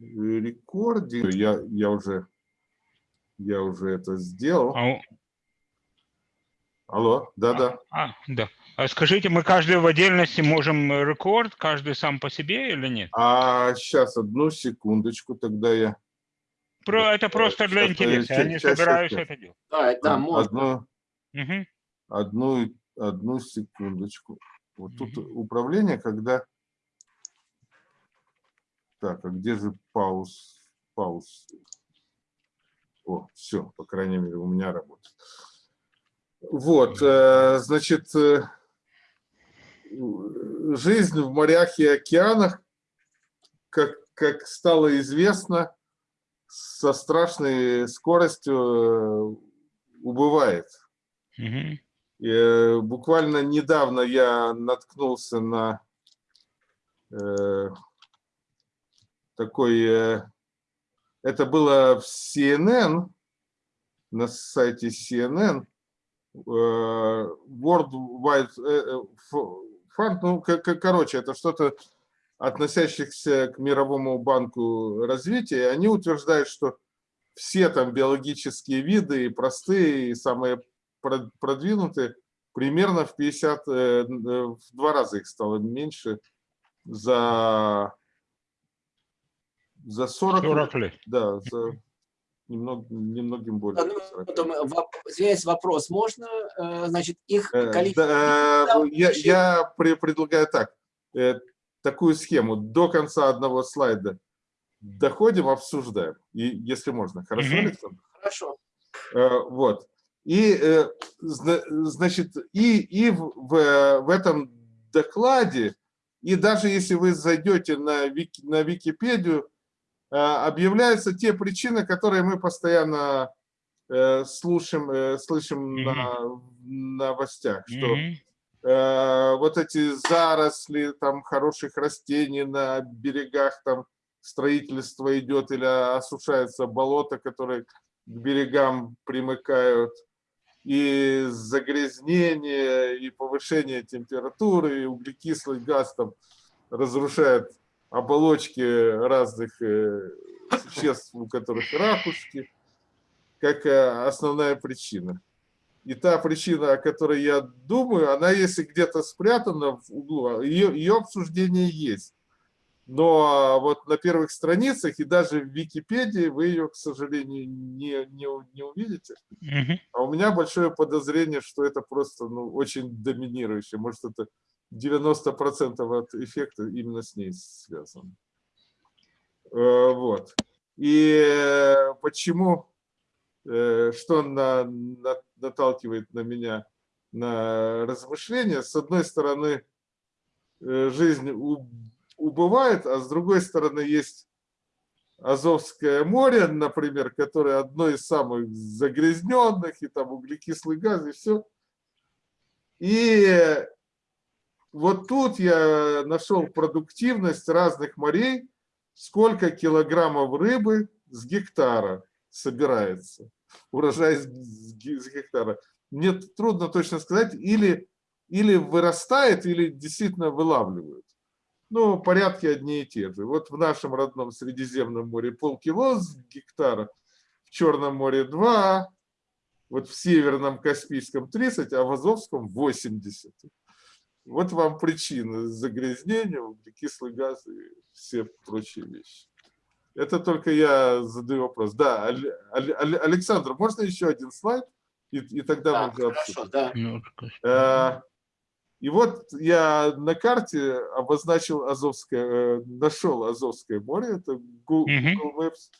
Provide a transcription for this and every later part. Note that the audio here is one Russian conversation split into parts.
рекординг. Я, я, уже, я уже это сделал. А, Алло, да-да. а, да. А скажите, мы каждый в отдельности можем рекорд, каждый сам по себе или нет? А сейчас, одну секундочку, тогда я... Про, это просто для Сейчас, интереса, я не собираюсь это делать. Да, да, А, можно. Одну, Мгм. одну, одну секундочку. Вот тут Мгм. управление, когда... Так, а где же пауз? Пауз. О, все, по крайней мере, у меня работает. Вот, э, значит, э, жизнь в морях и океанах, как, как стало известно, со страшной скоростью э, убывает. Э, буквально недавно я наткнулся на такой, э, это было в CNN, на сайте CNN, э, World Wide э, э, Fund, ну, короче, это что-то относящихся к Мировому банку развития, они утверждают, что все там биологические виды, и простые, и самые прод- продвинутые, примерно в 50, э, э, в два раза их стало меньше за, за 40, 40 лет. да, за немного, немногим более. Да, ну, 40. потом, э, Извиняюсь, вопрос. Можно, э, значит, их Э, количество... да, Да, я, я пре- предлагаю так, такую схему. До конца одного слайда доходим, обсуждаем. И если можно. Хорошо, Мгм. Александр? Хорошо. Вот. И, зна- значит, и, и в, в- в этом докладе, и даже если вы зайдете на, Вики, на Википедию, объявляются те причины, которые мы постоянно э, слушаем, э, слышим Мгм. на в новостях, что Мгм. э, вот эти заросли там хороших растений на берегах, там строительство идет или осушается болото, которые к берегам примыкают, и загрязнение, и повышение температуры, и углекислый газ там разрушает оболочки разных э, существ, у которых ракушки, как э, основная причина. И та причина, о которой я думаю, она если где-то спрятана в углу, ее, ее обсуждение есть. Но вот на первых страницах и даже в Википедии вы ее, к сожалению, не, не, не увидите. А у меня большое подозрение, что это просто ну, очень доминирующее. Может, это 90% от эффекта именно с ней связано. Э, Вот. И э, почему, э, что на, на- наталкивает на меня на размышления? С одной стороны, жизнь убывает, а с другой стороны, есть Азовское море, например, которое одно из самых загрязненных, и там углекислый газ, и все. И вот тут я нашел продуктивность разных морей, сколько килограммов рыбы с гектара собирается, урожай с гектара. Мне трудно точно сказать, или, или вырастает, или действительно вылавливают. Ну, порядки одни и те же. Вот в нашем родном Средиземном море полкило с гектара, в Черном море 2, вот в Северном Каспийском 30, а в Азовском 80. Вот вам причины загрязнения, углекислый газ и все прочие вещи. Это только я задаю вопрос. Да, Александр, можно еще один слайд? И, и тогда Да, мы уже обсудим. хорошо, да. Ну, Э, И вот я на карте обозначил Азовское, э, нашел Азовское море, это. Google Maps,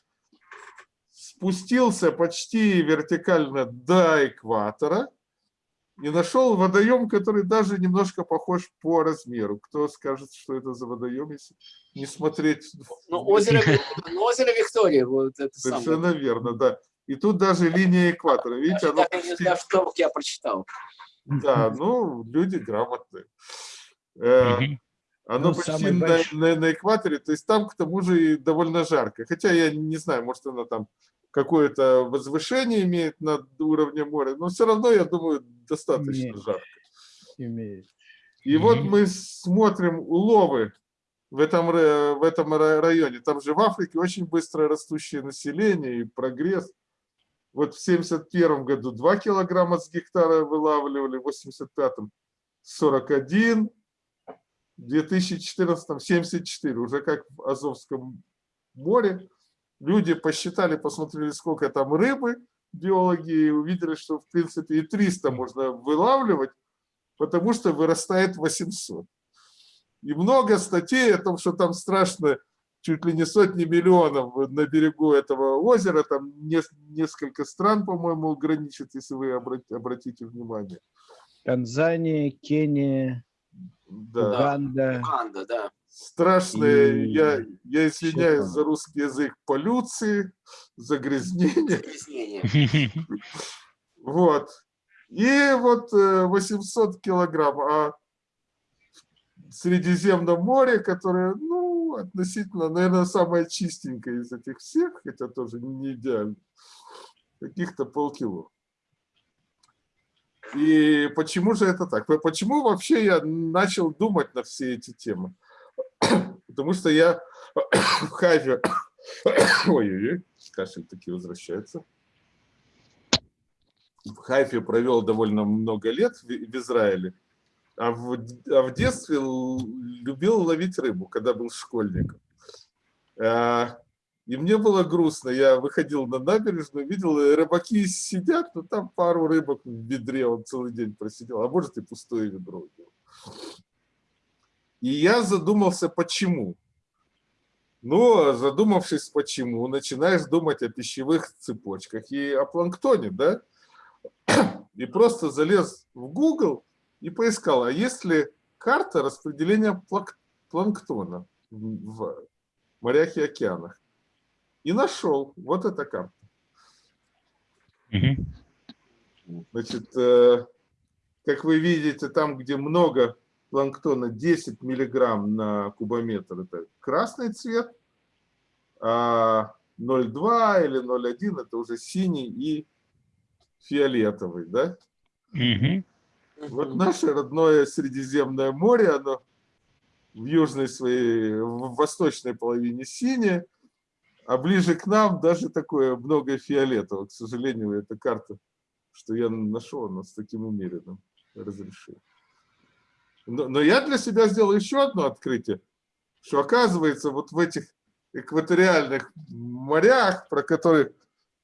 спустился почти вертикально до экватора и нашел водоем, который даже немножко похож по размеру. Кто скажет, что это за водоем, если не смотреть? Ну, озеро, ну, озеро Виктория, вот это самое. Совершенно верно, да. И тут даже линия экватора, видите, Даже оно так и не почти... знаю, что я прочитал. Да, ну, люди грамотные. Э. Оно Ну, почти на, на- на экваторе, то есть там к тому же и довольно жарко. Хотя я не знаю, может она там какое-то возвышение имеет над уровнем моря, но все равно, я думаю, достаточно Имеет. жарко. имеет. И вот Мгм. мы смотрим уловы в этом, в этом ра- районе. Там же в Африке очень быстро растущее население и прогресс. Вот в 71 году 2 килограмма с гектара вылавливали, в 85-м 41, в 2014 74, уже как в Азовском море. Люди посчитали, посмотрели, сколько там рыбы, биологи, и увидели, что в принципе и 300 можно вылавливать, потому что вырастает 800. И много статей о том, что там страшно, чуть ли не сотни миллионов на берегу этого озера, там нес- несколько стран, по-моему, граничит, если вы обрати- обратите внимание. Танзания, Кения, Да. Уганда. Уганда, да. Страшные, И я, я извиняюсь за русский язык, полюции, загрязнения. Загрязнение. Вот. И вот э, 800 килограмм. А в Средиземном море, которое, ну, относительно, наверное, самое чистенькое из этих всех, хотя тоже не идеально, каких-то полкило. И почему же это так? Почему вообще я начал думать на все эти темы? Потому что я в Хайфе... Ой-ой-ой, кашель таки возвращается в Хайфе провел довольно много лет в, Израиле, а в, а в детстве любил ловить рыбу, когда был школьником. А, И мне было грустно. Я выходил на набережную, видел, э, рыбаки сидят, но там пару рыбок в ведре, он целый день просидел, а может и пустое ведро. И я задумался, почему. Ну, задумавшись, почему, начинаешь думать о пищевых цепочках и о планктоне, да? и просто залез в Google и поискал, а есть ли карта распределения планктона в морях и океанах. И нашел вот эта карта. Значит, э, как вы видите, там, где много планктона, 10 миллиграмм на кубометр, это красный цвет, а 0,2 или 0,1 это уже синий и фиолетовый, да? Мгм. Вот наше родное Средиземное море, оно в южной своей, в восточной половине синее, а ближе к нам даже такое много фиолетового. К сожалению, эта карта, что я нашел, она с таким умеренным разрешением. Но, но я для себя сделал еще одно открытие, что оказывается вот в этих экваториальных морях, про которые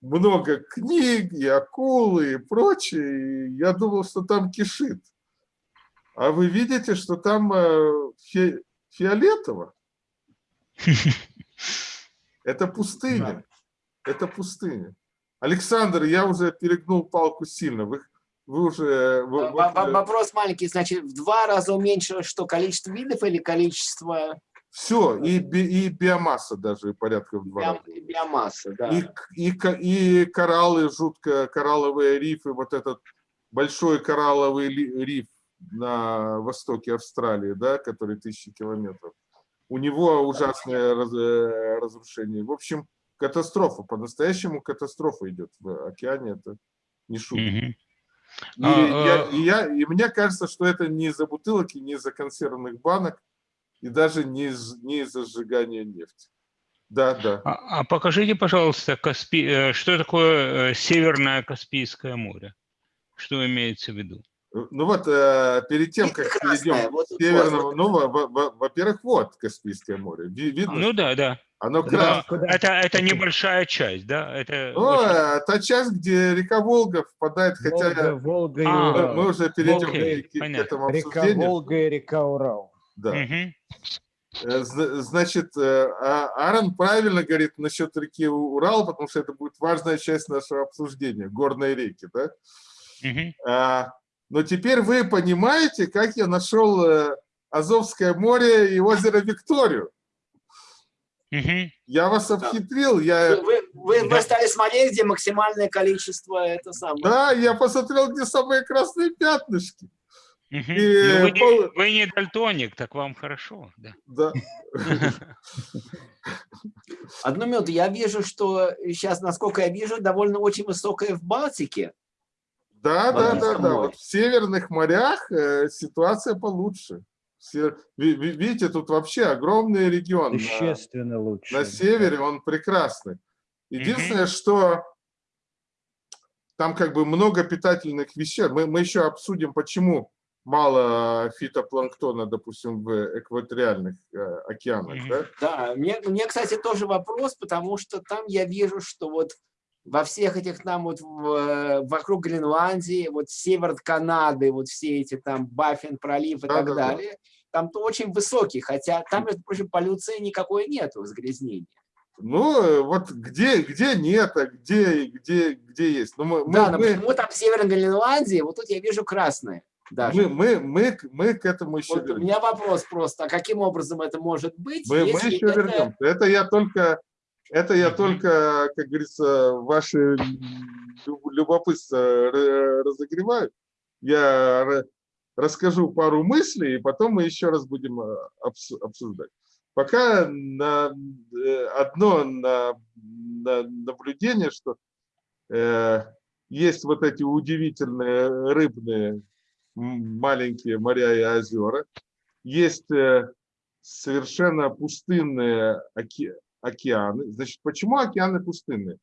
много книг, и акулы, и прочее. И я думал, что там кишит. А вы видите, что там э, фи- фиолетово. Это пустыня. Это пустыня. Александр, я уже перегнул палку сильно. Вы, вы уже... вы- Во- вы- во- Вопрос маленький, значит, в два раза уменьшилось что, количество видов или количество все, и, би- и биомасса даже порядка в два раза. биом- биомассы? Да. И, и, и кораллы, жутко коралловые рифы, вот этот большой коралловый риф на востоке Австралии, да, который тысячи километров. У него ужасное раз- э, разрушение. В общем, катастрофа, по-настоящему катастрофа идет в океане, это не шутка. Мгм. И, А, я, а- и, я, и мне кажется, что это не из-за бутылок и не из-за консервных банок, и даже не, из, не из-за сжигания нефти. Да, да. А, а покажите, пожалуйста, Каспи... э, что такое э, Северное Каспийское море? Что имеется в виду? Ну вот, э, перед тем, как перейдем вот к северному, вот. ну, во- во- во- во-первых, вот Каспийское море. Ви- Видно, Ну да, да. оно Да, красное. это, это небольшая часть, да? Это Ну, очень- э, та часть, где река Волга впадает, хотя Волга, Волга и А, мы, Урал. мы уже перейдем Окей, к- к, этому Река обсуждению. Волга и река Урал. Да. Зна- Значит, а- Аарон правильно говорит насчет реки Урал, потому что это будет важная часть нашего обсуждения, горные реки, да? Мгм. Но теперь вы понимаете, как я нашел э, Азовское море и озеро Викторию. Мгм. Я вас обхитрил, я, Вы, вы- вы- Да. вы стали смотреть, где максимальное количество это самое. да, я посмотрел, где самые красные пятнышки. Мгм. И, Ну, вы, не, пол- вы не дальтоник, так вам хорошо, да. Да. Одну минуту, я вижу, что сейчас, насколько я вижу, довольно очень высокое в Балтике. Да, да, да, да. Вот в северных морях э, ситуация получше. Видите, тут вообще огромный регион. На- Существенно лучше. на севере он прекрасный. Единственное, что там как бы много питательных веществ. Мы, мы еще обсудим, почему мало фитопланктона, допустим, в экваториальных э, океанах. Мгм. да? Да, мне, мне, кстати, тоже вопрос, потому что там я вижу, что вот во всех этих там вот в, э, вокруг Гренландии, вот север Канады, вот все эти там Баффин пролив и так Да-да-да. далее, там то очень высокий, хотя там, между прочим, полюции никакой нету, загрязнения. Ну, вот где, где нет, а где, где, где есть. Ну, мы, мы- да, но мы, почему там север Гренландии, вот тут я вижу красное даже. мы, мы, мы, мы к этому еще Вот у вернемся. меня вопрос просто, а каким образом это может быть, Мы, мы еще это- вернемся. Это я только, это я только, как говорится, ваши лю- любопытство разогреваю. Я расскажу пару мыслей, и потом мы еще раз будем э, обс- обсуждать. Пока на, э, одно на, на- наблюдение, что э, есть вот эти удивительные рыбные маленькие моря и озера, есть э, совершенно пустынные оке- океаны. Значит, почему океаны пустынные?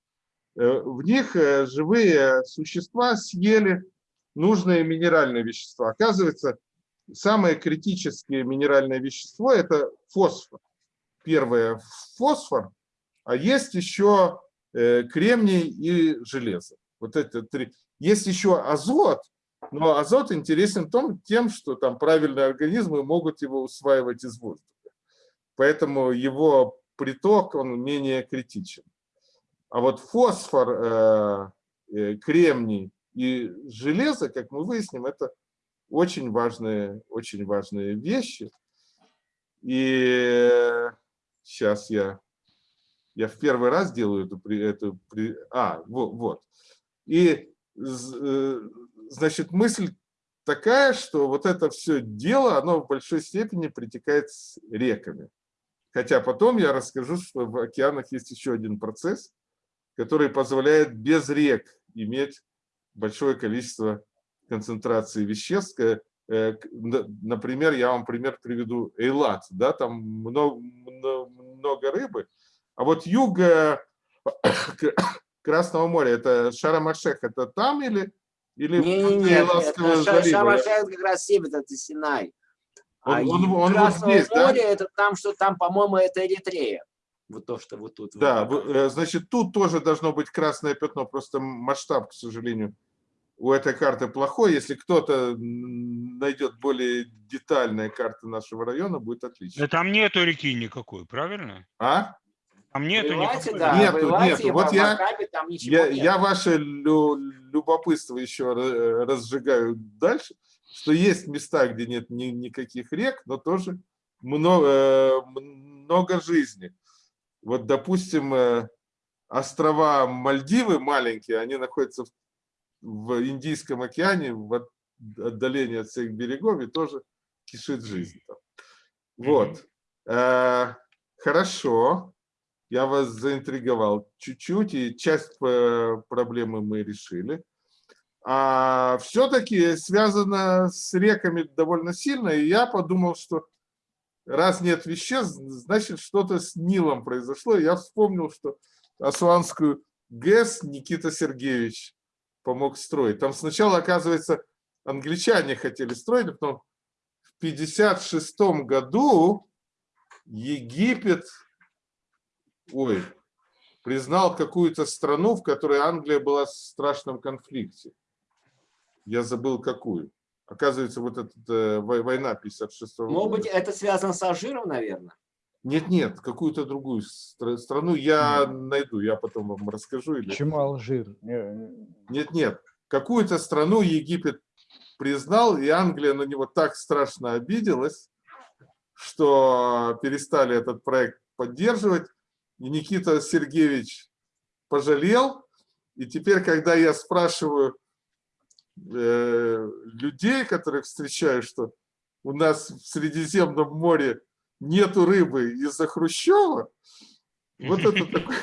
Э, В них э, живые существа съели нужные минеральные вещества. Оказывается, самое критическое минеральное вещество – это фосфор. Первое – фосфор, а есть еще э, кремний и железо. Вот это три. Есть еще азот, но азот интересен тем, что там правильные организмы могут его усваивать из воздуха. Поэтому его приток, он менее критичен. А вот фосфор, э, э, кремний и железо, как мы выясним, это очень важные, очень важные вещи. И сейчас я, я в первый раз делаю эту, эту а, вот. И, э, значит, мысль такая, что вот это все дело, оно в большой степени притекает с реками. Хотя потом я расскажу, что в океанах есть еще один процесс, который позволяет без рек иметь большое количество концентрации веществ. Э, э, Например, я вам пример приведу Эйлат, да, там много, много рыбы, а вот юг э, Красного моря, это Шарм-Аш-Шейх, это там или, или Не-не-не, Эйлатского это Ша- залива? Шарм-аш-Шейх как раз север, это Синай. Он- а он- он вот здесь, да? моря, это там, что там, по-моему, это Эритрея. Вот то, что вот тут. Да, вот. э, значит, тут тоже должно быть красное пятно, просто масштаб, к сожалению, у этой карты плохой. Если кто-то найдет более детальные карты нашего района, будет отлично. Да там нету реки никакой, правильно? А? Там нету Эйлате, никакой. да, Нету, в Эйлате нету. Вот я- Абакабе там ничего Я, нет. я ваше лю- любопытство еще ра- разжигаю дальше, что есть места, где нет ни- никаких рек, но тоже много, много жизни. Вот, допустим, э, острова Мальдивы маленькие, они находятся в, Индийском океане, в от- отдалении от всех берегов, и тоже кишит жизнь там. Вот. Э, Хорошо. Я вас заинтриговал чуть-чуть, и часть э, проблемы мы решили. А все-таки связано с реками довольно сильно, и я подумал, что раз нет веществ, значит что-то с Нилом произошло. Я вспомнил, что Асуанскую ГЭС Никита Сергеевич помог строить. Там сначала, оказывается, англичане хотели строить, а потом в 1956 году Египет ой, признал какую-то страну, в которой Англия была в страшном конфликте. Я забыл какую. Оказывается, вот эта э, вой- война 56 -го Может года. быть, это связано с Алжиром, наверное? Нет, нет, какую-то другую стра- страну я найду, я потом вам расскажу. Или... Почему Алжир? Не- Нет, нет, какую-то страну Египет признал, и Англия на него так страшно обиделась, что перестали этот проект поддерживать. И Никита Сергеевич пожалел. И теперь, когда я спрашиваю э, людей, которых встречаю, что у нас в Средиземном море нету рыбы из-за Хрущева, вот это такой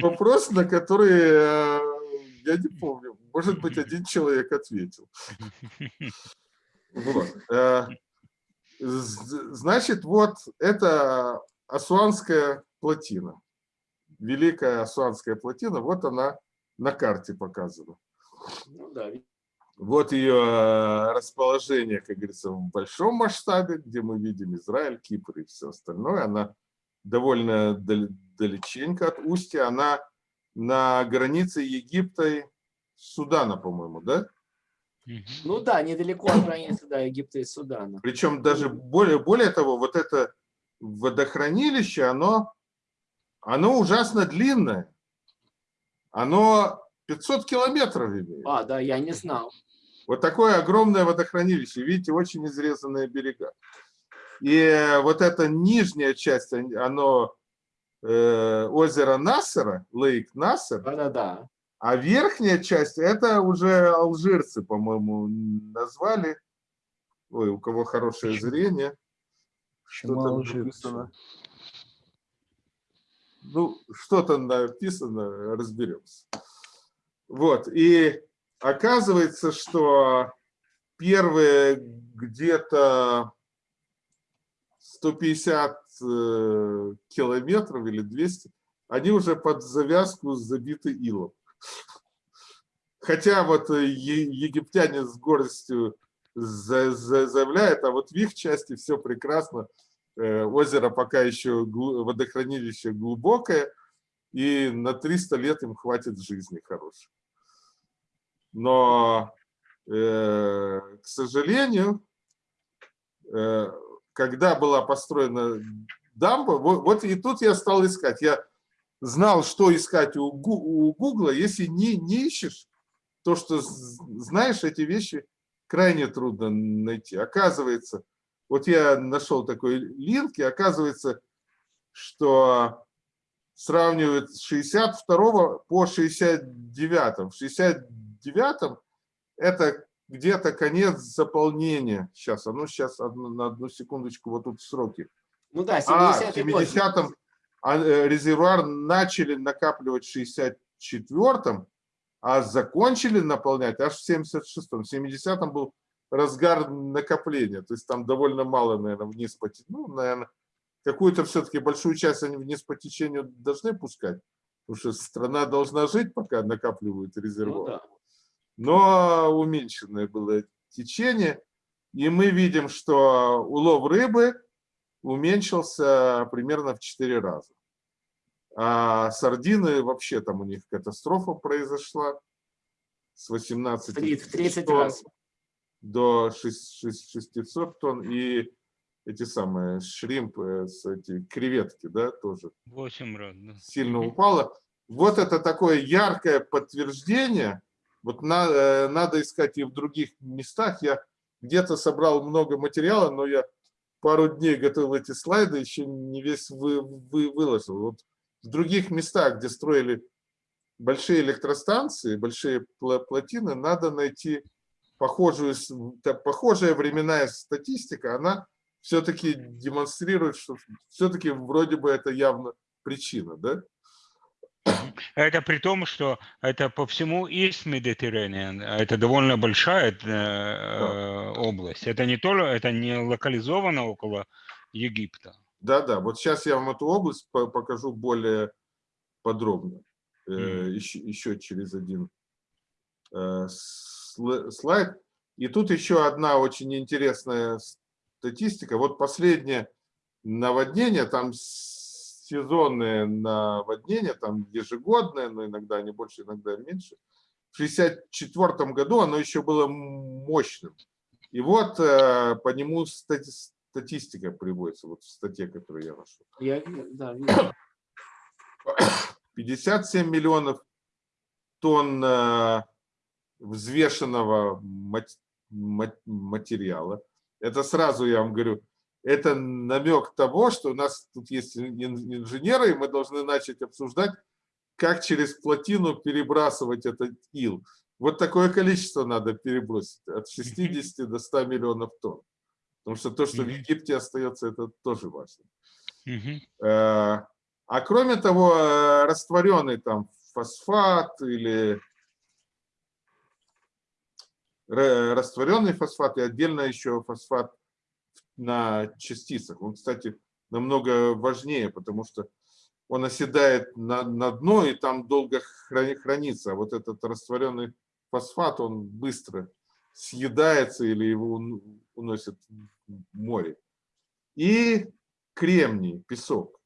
вопрос, на который э, я не помню. Может быть, один человек ответил. Э, Значит, вот это Асуанская плотина. Великая Асуанская плотина, вот она на карте показана. Ну да, Вот ее расположение, как говорится, в большом масштабе, где мы видим Израиль, Кипр и все остальное. Она довольно дал- далеченько от устья. Она на границе Египта и Судана, по-моему, да? Ну да, недалеко от границы да, Египта и Судана. Причем даже более, более того, вот это водохранилище, оно, оно ужасно длинное. Оно 500 километров имеет. А, да, я не знал. Вот такое огромное водохранилище. Видите, очень изрезанные берега. И вот эта нижняя часть, он- оно э, озеро Нассера, лейк Нассер, Да-да-да. а верхняя часть, это уже алжирцы, по-моему, назвали. Ой, у кого хорошее Почему? зрение. Почему Что там алжирцы? написано? Ну, что там написано, разберемся. Вот, и оказывается, что первые где-то 150 э, километров или 200, они уже под завязку забиты илом. Хотя вот э, египтяне с гордостью за- за- заявляют, а вот в их части все прекрасно. Э, Озеро пока еще, водохранилище глубокое, и на 300 лет им хватит жизни хорошей. Но, э, к сожалению, э, когда была построена дамба, вот, и тут я стал искать. Я знал, что искать у, Гу- у Гугла. Если не, не ищешь, то, что знаешь, эти вещи крайне трудно найти. Оказывается, вот я нашел такой линк, и оказывается, что сравнивают с 62 по 69. В 69 это где-то конец заполнения. Сейчас, а ну сейчас одну- на одну секундочку, вот тут сроки. Ну да, А, в 70-й год. 70-м а, э, резервуар начали накапливать в 64-м, а закончили наполнять аж в 76-м. В 70-м был разгар накопления, то есть там довольно мало, наверное, вниз по Ну, наверное, какую-то все-таки большую часть они вниз по течению должны пускать, потому что страна должна жить, пока накапливают Ну резервуар да. Но уменьшенное было течение. И мы видим, что улов рыбы уменьшился примерно в 4 раза. А сардины вообще там у них катастрофа произошла с 18 В три- в 30 тонн раз. до 6 600 тонн. И эти самые шримпы, с эти креветки, да, тоже Восемь раз, да. сильно упало. Вот это такое яркое подтверждение. Вот на- э, надо искать и в других местах. Я где-то собрал много материала, но я пару дней готовил эти слайды, еще не весь вы, вы- выложил. Вот в других местах, где строили большие электростанции, большие плотины, надо найти похожую, похожая временная статистика, она все-таки демонстрирует, что все-таки вроде бы это явно причина, да? Это при том, что это по всему East Mediterranean, это довольно большая э, область. Это не то, это не локализовано около Египта. Да, да. Вот сейчас я вам эту область по- покажу более подробно. Э, Мгм. еще, еще через один э, сл- слайд. И тут еще одна очень интересная статистика. Вот последнее наводнение, там сезонные наводнения, там ежегодное, но иногда они больше, иногда меньше. В 1964 году оно еще было мощным. И вот э, по нему стати- статистика приводится, вот в статье, которую я нашел. Я, да, вижу. 57 миллионов тонн э, взвешенного мат- мат- материала. Это сразу, я вам говорю, это намек того, что у нас тут есть ин- инженеры, и мы должны начать обсуждать, как через плотину перебрасывать этот ил. Вот такое количество надо перебросить, от 60 до 100 миллионов тонн. Потому что то, что в. Египте остается, это тоже важно. Э, А кроме того, э, растворенный там фосфат или ра- растворенный фосфат и отдельно еще фосфат на частицах. Он, кстати, намного важнее, потому что он оседает на, на дно и там долго храни- хранится. А вот этот растворенный фосфат, он быстро съедается или его ун- уносят в море. И кремний, песок.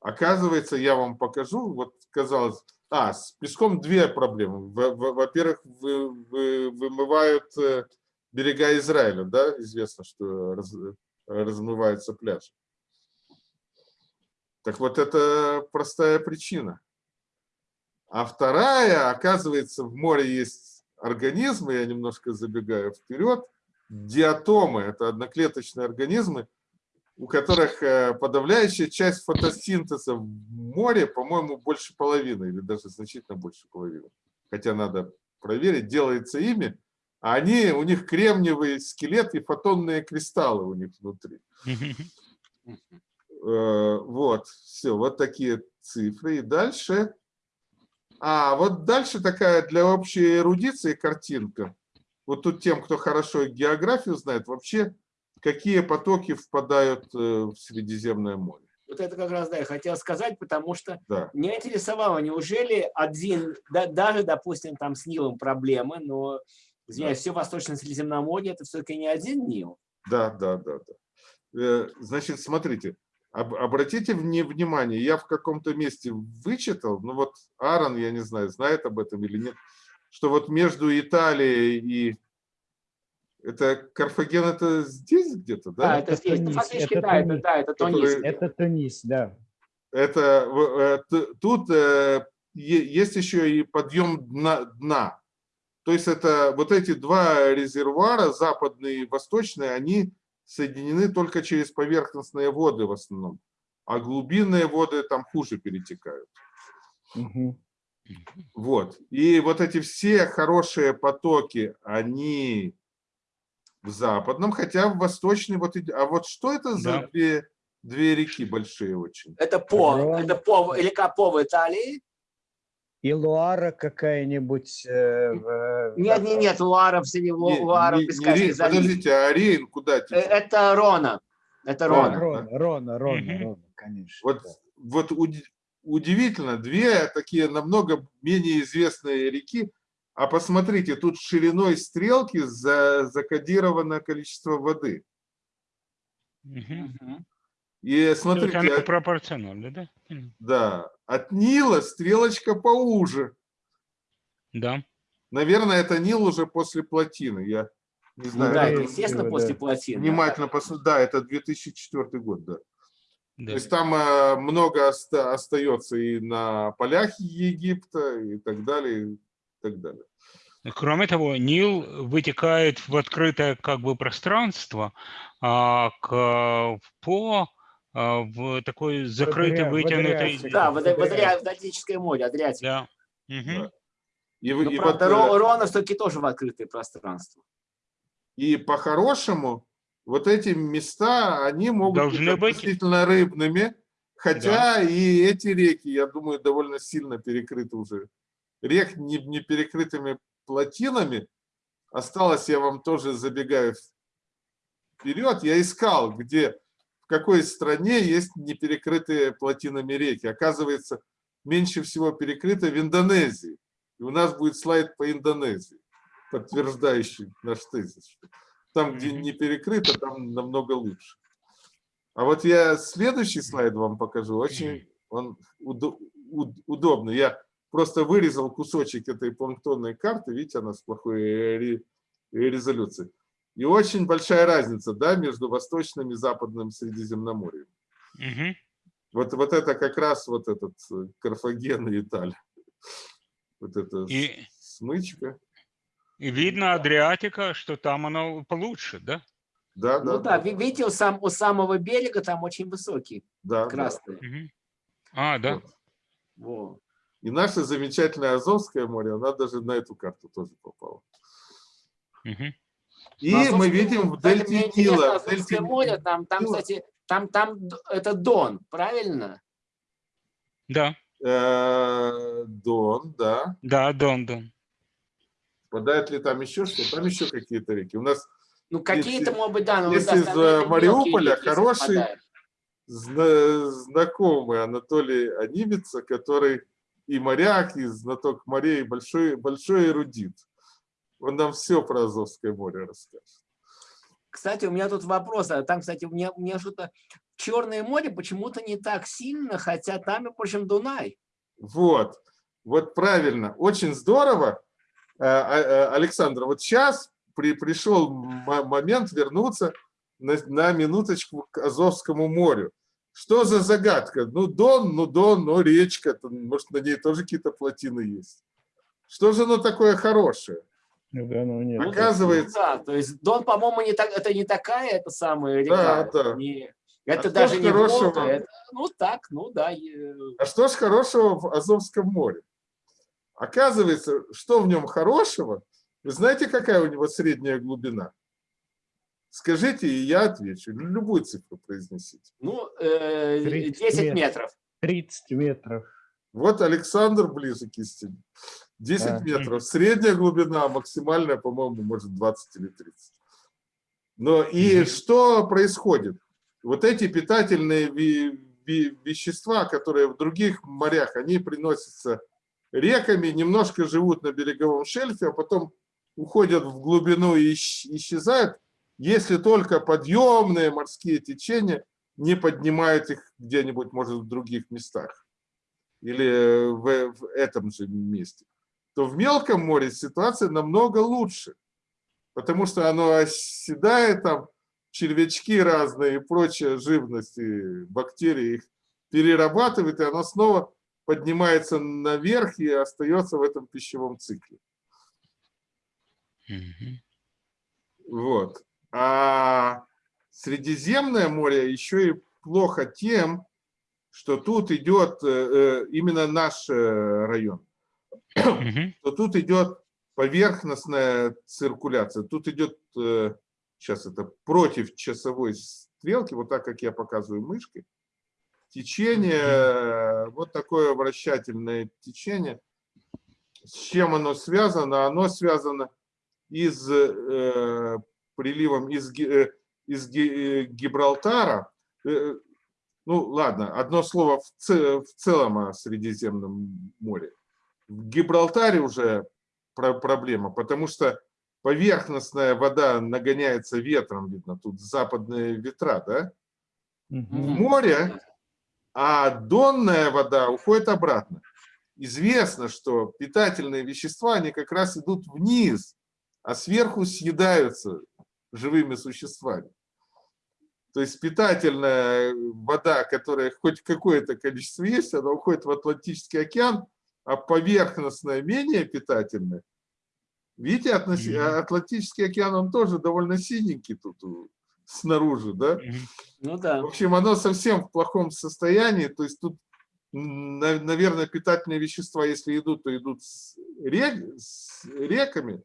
Оказывается, я вам покажу, вот казалось, а, с песком две проблемы. Во- во- Во-первых, вы- вы- вымывают э, берега Израиля, да, известно, что раз- размывается пляж. Так вот, это простая причина. А вторая, оказывается, в море есть организмы, я немножко забегаю вперед, диатомы, это одноклеточные организмы, у которых э, подавляющая часть фотосинтеза в море, по-моему, больше половины, или даже значительно больше половины. Хотя надо проверить, делается ими, а они, у них кремниевый скелет и фотонные кристаллы у них внутри. Э, Вот, все, вот такие цифры. И дальше, а вот дальше такая для общей эрудиции картинка. Вот тут тем, кто хорошо географию знает, вообще какие потоки впадают э, в Средиземное море. Вот это как раз, да, я хотел сказать, потому что Да. меня интересовало, неужели один, да- даже, допустим, там с Нилом проблемы, но, извиняюсь, все Восточное Средиземноморье, это все-таки не один Нил. Да, да, да, да. Э, Значит, смотрите, об- обратите вне- внимание, я в каком-то месте вычитал, ну вот Аарон, я не знаю, знает об этом или нет, что вот между Италией и это Карфаген, это здесь где-то, Да, да? это, это здесь, Тунис, фактически, это да, это, Тунис. да, это Который- Тунис. Это Тунис, да. Это э, тут э, есть еще и подъем дна, дна. То есть это вот эти два резервуара, западный и восточный, они соединены только через поверхностные воды в основном. А глубинные воды там хуже перетекают. Мгм. Вот. И вот эти все хорошие потоки, они в западном, хотя в восточный вот... А вот что это за Да. две, две реки большие очень? Это по, это по, река По в Италии. И Луара какая-нибудь. э, в- Нет, нет, нет, Луара в Не- Луара в не- не Рейн, залив. Подождите, а Рейн куда Э, течет? Это Рона. Это Рона. Рона. Рона, Рона, Рона, Мгм. Рона, конечно. Вот, да. вот уди- удивительно, две такие намного менее известные реки, а посмотрите, тут шириной стрелки за, закодировано количество воды. Мгм. И То есть смотрите, она от- пропорциональна, да? Да, от Нила стрелочка поуже. Да. Наверное, это Нил уже после плотины, я не Ну знаю. да, да, это да, естественно да. после плотины. Внимательно посмотрите, да, это 2004 год, да. да. То есть там э, много оста- остается и на полях Египта и так далее, и так далее. Кроме того, Нил вытекает в открытое как бы пространство, а к, по а, в такой закрытый Адриа- в вытянутый... Адриатике. Да, в, Адри- в Адриатическое море, Адриатик. Да. Да. И, вы- и правда, вот, э, Ро- Рона все-таки тоже в открытое пространство. И по-хорошему, вот эти места, они могут Должны быть быть. относительно рыбными, хотя и эти реки, я думаю, довольно сильно перекрыты уже. Рек не, не перекрытыми плотинами. Осталось, я вам тоже забегаю вперед, я искал, где, какой стране есть неперекрытые плотинами реки. Оказывается, меньше всего перекрыто в Индонезии. И у нас будет слайд по Индонезии, подтверждающий наш тезис. Там, где не перекрыто, там намного лучше. А вот я следующий слайд вам покажу. Очень он уд- удобный. Я просто вырезал кусочек этой планктонной карты. Видите, она с плохой ре- резолюцией. И очень большая разница да, между восточным и западным Средиземноморьем. Мгм. Вот, вот это как раз вот этот э, Карфаген и Италия. Вот это И- смычка. И видно Адриатика, что там оно получше, да? Да, да, Ну да, ви- видите, у, сам, у самого берега там очень высокий, да, да. красный. Мгм. А, да. Вот. Во. И наше замечательное Азовское море, она даже на эту карту тоже попала. Мгм. И Ну, мы Азовское- видим в дельте Нила. в дельте море, там, там, Нила, кстати, там, там это Дон, правильно? Да, э, Дон, да. да, Дон, Дон. Впадает ли там еще что? Там еще какие-то реки. У нас Ну, какие-то, может быть, да, но если из, э, мелкие Мариуполя реки хороший зна- знакомый Анатолий Анимица, который и моряк, и знаток морей, большой, большой эрудит. Он нам все про Азовское море расскажет. Кстати, у меня тут вопрос. а Там, кстати, у меня, у меня что-то... Черное море почему-то не так сильно, хотя там, в общем, Дунай. Вот, вот правильно, очень здорово, Э, э, Александр. Вот сейчас при, пришел момент вернуться на, на минуточку к Азовскому морю. Что за загадка? Ну, Дон, ну, Дон, ну, речка, может, на ней тоже какие-то плотины есть. Что же оно такое хорошее? Ну да, ну нет. Оказывается, Да, то есть Дон, по-моему, не так, это не такая, это самая река. да. не- это что даже не хорошего? Волга, это, ну так, ну да. е- А что ж хорошего в Азовском море? Оказывается, что в нем хорошего? Вы знаете, какая у него средняя глубина? Скажите, и я отвечу. Любую цифру произнесите. Ну, э, 30 10 метров. метров. 30 метров. Вот Александр ближе к истине. 10 Да. метров. Средняя глубина, максимальная, по-моему, может 20 или 30. Но и Мгм. что происходит? Вот эти питательные вещества, которые в других морях, они приносятся реками, немножко живут на береговом шельфе, а потом уходят в глубину и исч- исчезают, если только подъемные морские течения не поднимают их где-нибудь, может, в других местах или в, в этом же месте, то в мелком море ситуация намного лучше, потому что оно оседает, там червячки разные и прочая живность, и бактерии их перерабатывает, и оно снова поднимается наверх и остается в этом пищевом цикле. Вот. А Средиземное море еще и плохо тем, что тут идет э, э, именно наш э, район, Что тут идет поверхностная циркуляция. Тут идет, э, сейчас это против часовой стрелки, вот так, как я показываю мышкой, течение, э, вот такое вращательное течение. С чем оно связано? Оно связано из э, приливом из, э, из э, Гибралтара. Э, ну ладно, одно слово в, ц- в целом о Средиземном море. В Гибралтаре уже про- проблема, потому что поверхностная вода нагоняется ветром, видно, тут западные ветра, да, в Мгм. море, а донная вода уходит обратно. Известно, что питательные вещества, они как раз идут вниз, а сверху съедаются живыми существами. То есть питательная вода, которая хоть какое-то количество есть, она уходит в Атлантический океан, а поверхностная менее питательная. Видите, относи- Мгм. Атлантический океан, он тоже довольно синенький тут у- снаружи, да? Мгм. Ну да. В общем, оно совсем в плохом состоянии. То есть тут, наверное, питательные вещества, если идут, то идут с, рек- с реками.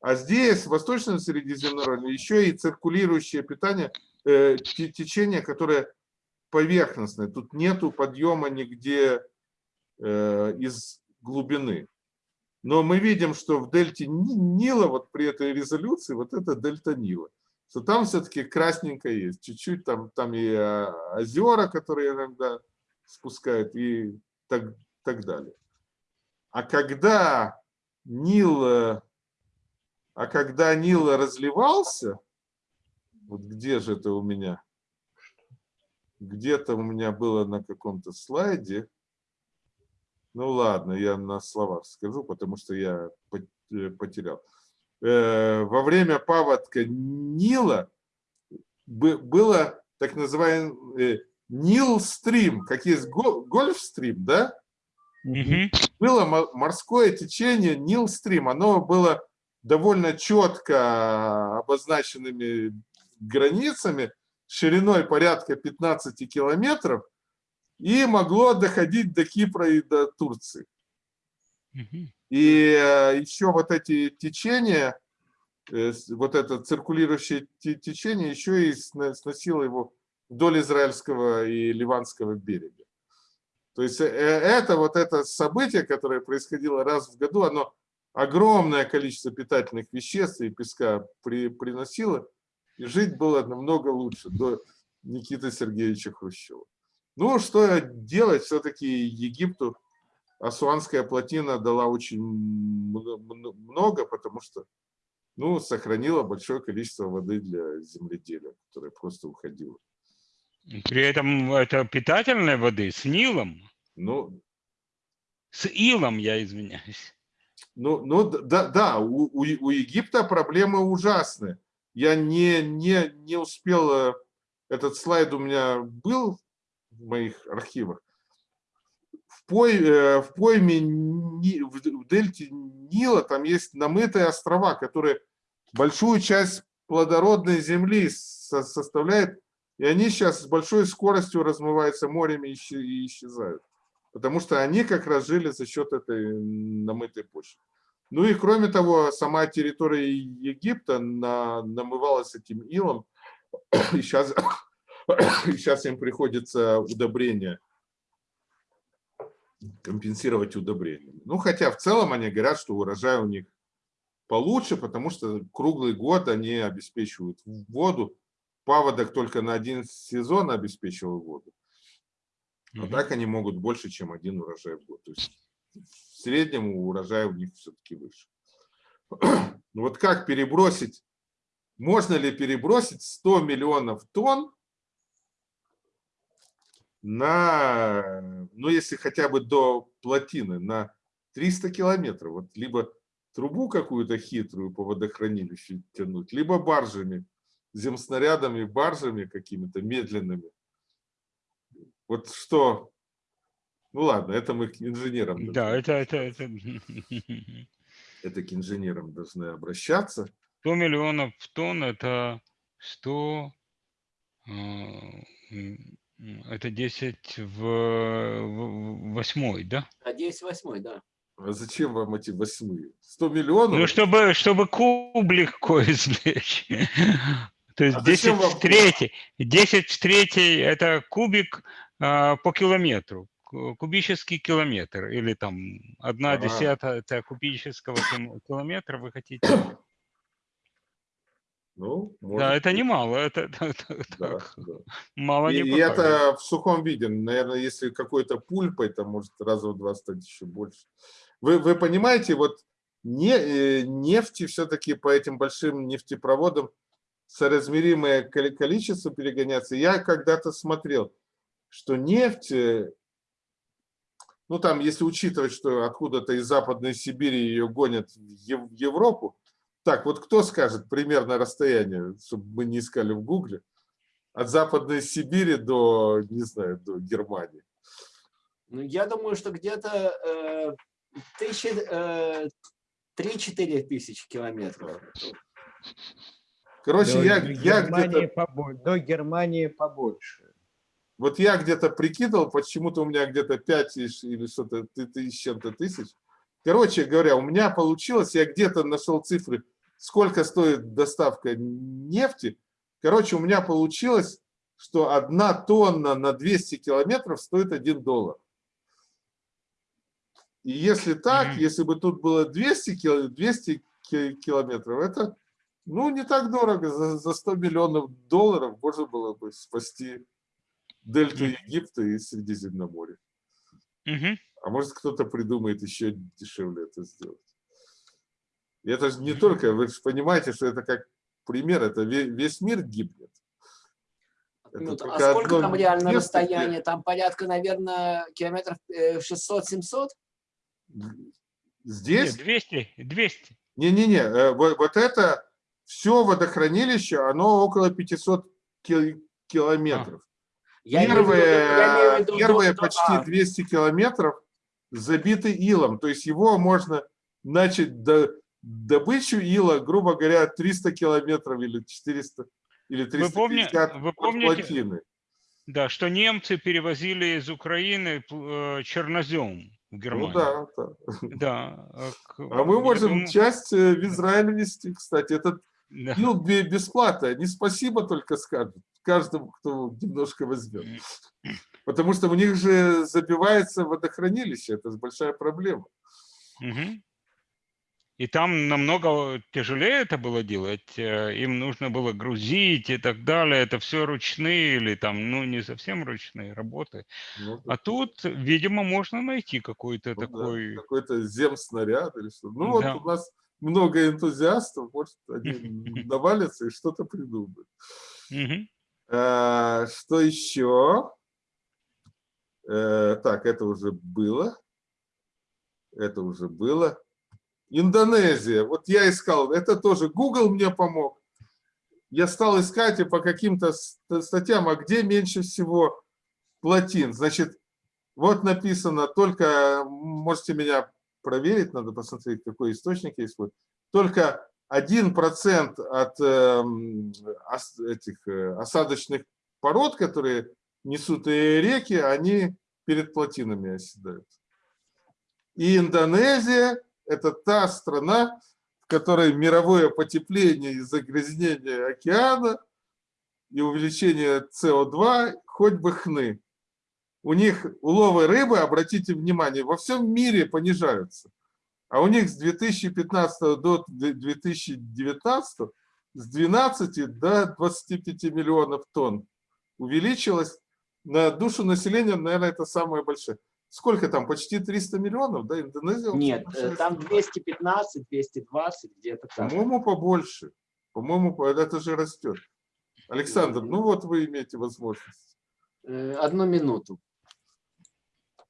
А здесь, в Восточном Средиземноморье, еще и циркулирующее питание, э, те- течение, которое поверхностное. Тут нету подъема нигде э, из глубины. Но мы видим, что в дельте Ни- Нила, вот при этой резолюции, вот это дельта Нила что там все-таки красненько есть. Чуть-чуть там, там и а, озера, которые иногда спускают, и так, так далее. А когда Нил, э, а когда Нил разливался, вот где же это у меня? Где-то у меня было на каком-то слайде. Ну ладно, я на словах скажу, потому что я э, потерял э, во время паводка Нила бы- было так называемый Нил-стрим, как есть го- гольф-стрим, да? Мгм. Было мо- морское течение Нил-стрим. Оно было довольно четко обозначенными границами, шириной порядка 15 километров, и могло доходить до Кипра и до Турции. И э, еще вот эти течения, э, вот это циркулирующее те- течение еще и сносило его вдоль израильского и ливанского берега. То есть э, это вот это событие, которое происходило раз в году, оно огромное количество питательных веществ и песка при, приносило, и жить было намного лучше до Никиты Сергеевича Хрущева. Ну, что делать, все-таки Египту Асуанская плотина дала очень мно- мно- много, потому что ну, сохранила большое количество воды для земледелия, которое просто уходило. При этом это питательной воды с Нилом. Ну, С Илом, я извиняюсь. Ну, ну да, да у, у Египта проблемы ужасные. Я не, не, не успел, э, этот слайд у меня был в моих архивах. В, пой, э, в пойме, в дельте Нила там есть намытые острова, которые большую часть плодородной земли со- составляют, и они сейчас с большой скоростью размываются морями и исчезают. Потому что они как раз жили за счет этой намытой почвы. Ну и кроме того, сама территория Египта на- намывалась этим илом, и сейчас, сейчас им приходится удобрения, компенсировать удобрениями. Ну хотя в целом они говорят, что урожай у них получше, потому что круглый год они обеспечивают воду. Паводок только на один сезон обеспечивал воду. А Мгм. так они могут больше, чем один урожай в год. То есть в среднем урожай у них все-таки выше. Ну вот как перебросить, можно ли перебросить 100 миллионов тонн на, ну если хотя бы до плотины, на 300 километров. Вот либо трубу какую-то хитрую по водохранилищу тянуть, либо баржами, земснарядами, баржами какими-то медленными. Вот что, ну ладно, это мы к инженерам. Да, это, это, это это к инженерам должны обращаться. 100 миллионов тонн, это 100, э, м, это 10 в, в восьмой, да? А 10 восьмой, да. А зачем вам эти восьмые? 100 миллионов? Ну, чтобы, чтобы куб легко извлечь. То есть А 10 зачем вам в куб? третьей. 10 в третьей – это кубик а, по километру. ку- Кубический километр. Или там одна Ага. десятая это кубического ким- километра вы хотите. Ну, Да, может это быть. немало. Это, это- это Да, да. мало И, не и это в сухом виде. Наверное, если какой-то пульпой, то может раза в два стать еще больше. Вы, вы понимаете, вот не, э, нефти все-таки по этим большим нефтепроводам соразмеримое коли- количество перегоняться. Я когда-то смотрел, что нефть, э, ну там, если учитывать, что откуда-то из Западной Сибири ее гонят в Европу, так, вот кто скажет примерно расстояние, чтобы мы не искали в Гугле, от Западной Сибири до, не знаю, до Германии. Ну, я думаю, что где-то э, тысячи, э, 3-4 тысячи километров. Короче, До я, до я Германии где-то, побольше. До Германии побольше. вот я где-то прикидывал, почему-то у меня где-то 5 тысяч или что-то ты- тысяч, чем-то тысяч. Короче говоря, у меня получилось, я где-то нашел цифры, сколько стоит доставка нефти. Короче, у меня получилось, что одна тонна на 200 километров стоит 1 доллар. И если так, Мгм. если бы тут было 200, кил- 200 ки- километров, это ну, не так дорого. За, за 100 миллионов долларов можно было бы спасти дельту. Египта и Средиземноморье. Мгм. А может кто-то придумает еще дешевле это сделать. Это же не только, вы же понимаете, что это как пример, это ве- весь мир гибнет. Ну, а сколько одно там реально место, где- расстояние? Там порядка, наверное, километров э, 600-700? Здесь? Нет, 200, 200. Не-не-не, э, вот, вот это все водохранилище, оно около 500 кил- километров. Я виду- Первые, я в виду первые почти а, 200 километров забиты илом. То есть его можно начать до, добычу ила, грубо говоря, 300 километров или 400 или Вы помни- 350 вы помните- плотины. Да, что немцы перевозили из Украины э, чернозем в Ну Германию. да, да. Да. э, к- А мы можем думаю, часть э, в Израиль везти, кстати. Этот да. ил бе- бесплатно. Они спасибо только скажут каждому, кто немножко возьмет. Потому что у них же забивается водохранилище. Это большая проблема. Мгм. И там намного тяжелее это было делать. э, Им нужно было грузить и так далее. Это все ручные или там, ну, не совсем ручные работы. Ну, А тут, видимо, можно найти какой-то ну да, такой... Какой-то земснаряд или что. Ну вот Да. у нас много энтузиастов, может, они навалятся и что-то придумают. А, Что еще? Э, Так, это уже было. Это уже было. Индонезия. Вот я искал. Это тоже Google мне помог. Я стал искать и по каким-то ст- статьям, а где меньше всего плотин. Значит, вот написано только, можете меня проверить, надо посмотреть, какой источник есть. Вот. Только 1% от эм, ос- этих э, осадочных пород, которые несут реки, они перед плотинами оседают. И Индонезия – это та страна, в которой мировое потепление и загрязнение океана и увеличение СО2 хоть бы хны. У них уловы рыбы, обратите внимание, во всем мире понижаются. А у них с 2015 до 2019 с 12 до 25 миллионов тонн увеличилось. На душу населения, наверное, это самое большое. Сколько там? Почти 300 миллионов, да? Индонезия? Нет, э, там страна. 215, 220, где-то так. По-моему, побольше. По-моему, по- это же растет. Александр, ну вот вы имеете возможность. Э, Одну минуту.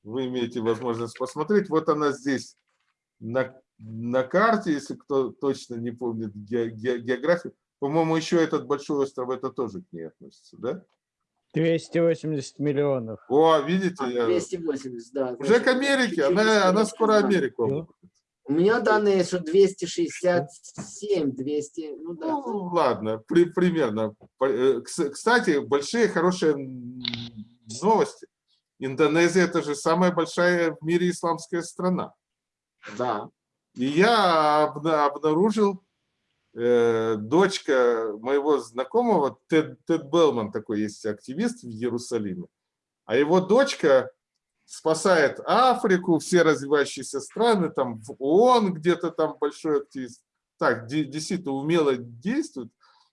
Вы имеете возможность посмотреть. Вот она здесь на, на карте, если кто точно не помнит ге- ге- географию. По-моему, еще этот большой остров, это тоже к ней относится, да? 280 миллионов. О, видите, А, я- 280, да. уже значит, к Америке, она, она скоро. Америку. Ну. У меня данные, что 267, 200, ну да. Ну, ладно, при- примерно. Э, кс- Кстати, большие, хорошие новости. Индонезия – это же самая большая в мире исламская страна. Да. И я обна- обнаружил, э, дочка моего знакомого, Тед, Тед Белман, такой есть активист в Иерусалиме, а его дочка спасает Африку, все развивающиеся страны, там в ООН где-то там большой активист. Так, де- действительно умело действует.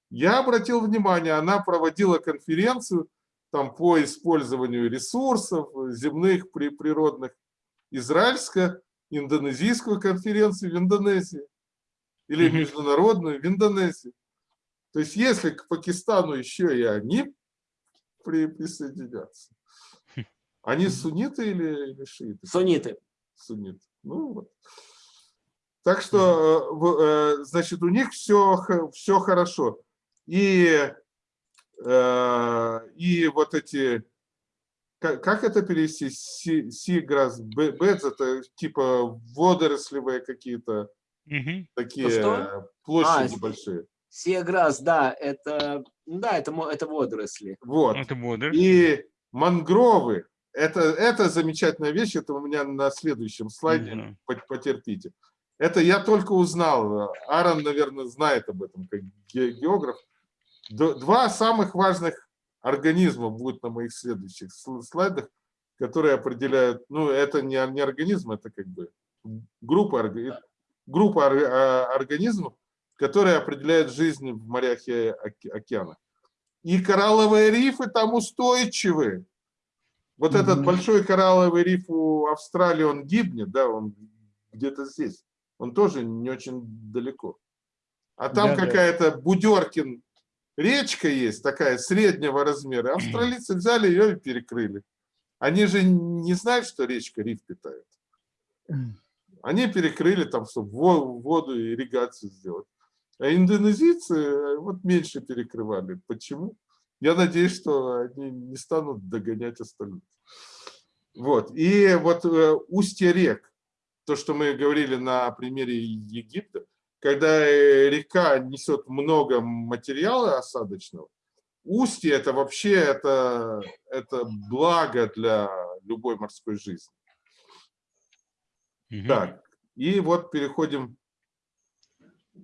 Я обратил внимание, она проводила конференцию там по использованию ресурсов земных, при- природных, израильско-индонезийскую конференцию в Индонезии или международную в Индонезии. То есть если к Пакистану еще и они при- присоединятся, они сунниты или, или шииты? Сунниты. Сунниты. Ну вот. Так что, э, э, значит, у них все, все хорошо. И, э, и вот эти, как, как это перевести? Си- Сиграс, бе- бедз, это типа водорослевые какие-то Мгм. такие Что? площади А, большие. Сиаграс, да, это, да, это, это водоросли. Вот. Это бодр. И мангровы, это, это замечательная вещь, это у меня на следующем слайде, пот- потерпите. Это я только узнал, Аарон, наверное, знает об этом как ге- географ. Два самых важных организма будут на моих следующих сл- слайдах, которые определяют, ну это не, не организм, это как бы группа, орга- группа а, организмов, которые определяют жизнь в морях и оке- океанах. И коралловые рифы там устойчивы. Вот этот Мгм. большой коралловый риф у Австралии, он гибнет, да, он где-то здесь. Он тоже не очень далеко. А там Да-да. какая-то Будеркин речка есть, такая среднего размера. Австралийцы взяли ее и перекрыли. Они же не знают, что речка риф питает. Они перекрыли там, чтобы во- воду и ирригацию сделать. А индонезийцы э, вот меньше перекрывали. Почему? Я надеюсь, что они не станут догонять остальных. Вот. И вот э, устье рек, то, что мы говорили на примере Египта, когда э, река несет много материала осадочного, устье это вообще это, это благо для любой морской жизни. Так, и вот переходим.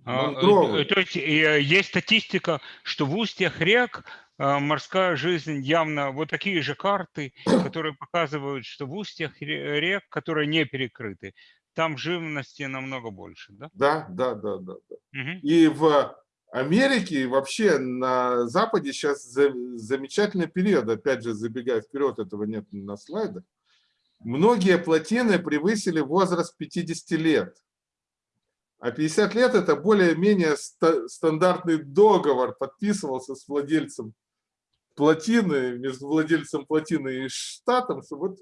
А, э, э, То есть э, есть статистика, что в устьях рек морская жизнь явно вот такие же карты, которые показывают, что в устьях ре- рек, которые не перекрыты, там живности намного больше, да? Да, да, да, да. да. Мгм. И в Америке, и вообще на Западе сейчас замечательный период, опять же, забегая вперед, этого нет на слайдах. Многие плотины превысили возраст 50 лет. А 50 лет – это более-менее ста- стандартный договор, подписывался с владельцем плотины, между владельцем плотины и штатом, что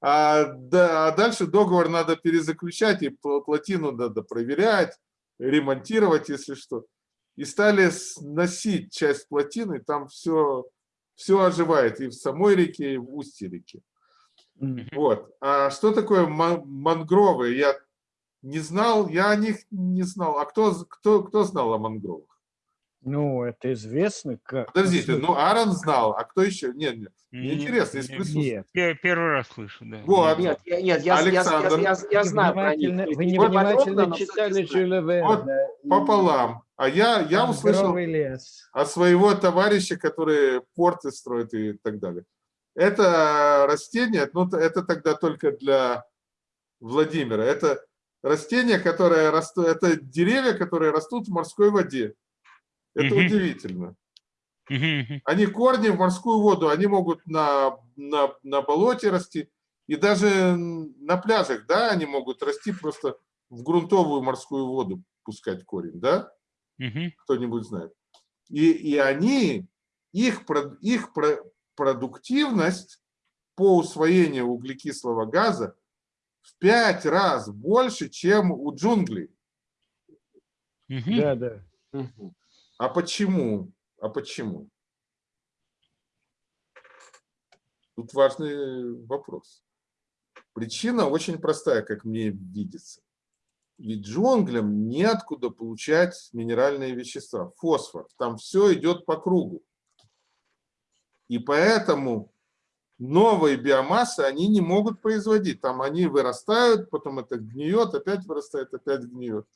а, да, а дальше договор надо перезаключать, и пл- плотину надо проверять, ремонтировать, если что. И стали сносить часть плотины, там все, все оживает и в самой реке, и в устье реки. М. Вот. А что такое ма- мангровы? Я не знал, я о них не знал. А кто, кто, кто знал о мангровых? Ну, это известно как. Подождите, ну Аарон знал, а кто еще? Нет, нет. Мне Не- интересно, из. Нет. пе- Первый раз слышу, да. Вот. Нет, я, нет, я, я, я, Александр. я, я знаю про них. Вы не подробно, но читали. Жюля Верна. и Пополам. А я, я услышал «Мангровый лес». от своего товарища, который порты строит и так далее. Это растение, ну это тогда только для Владимира. Это растение, которое растут, это деревья, которые растут в морской воде. Это Мгм. удивительно. Они корни в морскую воду, они могут на, на, на болоте расти, и даже на пляжах, да, они могут расти просто в грунтовую морскую воду пускать корень, да? Мгм. кто-нибудь знает. И, и они, их, их продуктивность по усвоению углекислого газа в пять раз больше, чем у джунглей. Мгм. Да, да. А почему? А почему? Тут важный вопрос. Причина очень простая, как мне видится. Ведь джунглям неоткуда получать минеральные вещества, фосфор. Там все идет по кругу. И поэтому новые биомассы они не могут производить. Там они вырастают, потом это гниет, опять вырастает, опять гниет.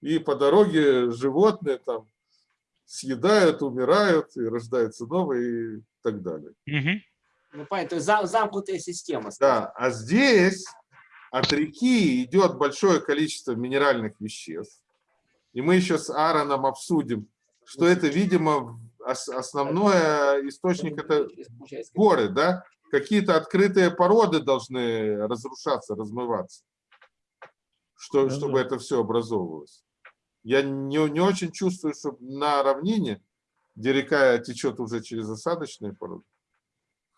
И по дороге животные там съедают, умирают, и рождаются новые и так далее. Ну, зам- замкнутая система. Да, а здесь от реки идет большое количество минеральных веществ. И мы еще с Аароном обсудим, что это, видимо, ос- основной источник это горы, да? Какие-то открытые породы должны разрушаться, размываться, что, Ну чтобы это все образовывалось. Я не, не очень чувствую, что на равнине, где река течет уже через осадочные породы.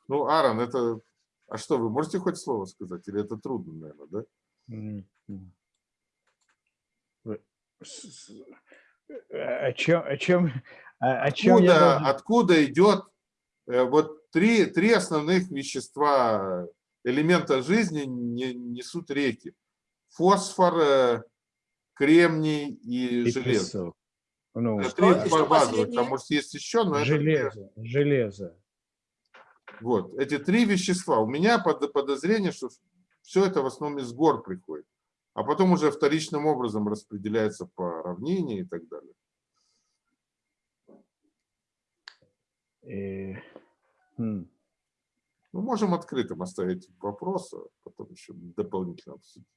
Ну, Аарон, это... А что, вы можете хоть слово сказать? Или это трудно, наверное, да? Э, О чем, о чем, о я Откуда, должен- откуда идет э, вот три, три основных вещества, элемента жизни не- несут реки. Фосфор, э, кремний и, и железо. песок? Ну, Это Что- три что базовых, там может есть еще, но это железо, железо. Вот, эти три вещества. У меня под- подозрение, что все это в основном из гор приходит, а потом уже вторичным образом распределяется по равнине и так далее. И, м, Мы можем открытым оставить вопрос, а потом еще дополнительно обсудить.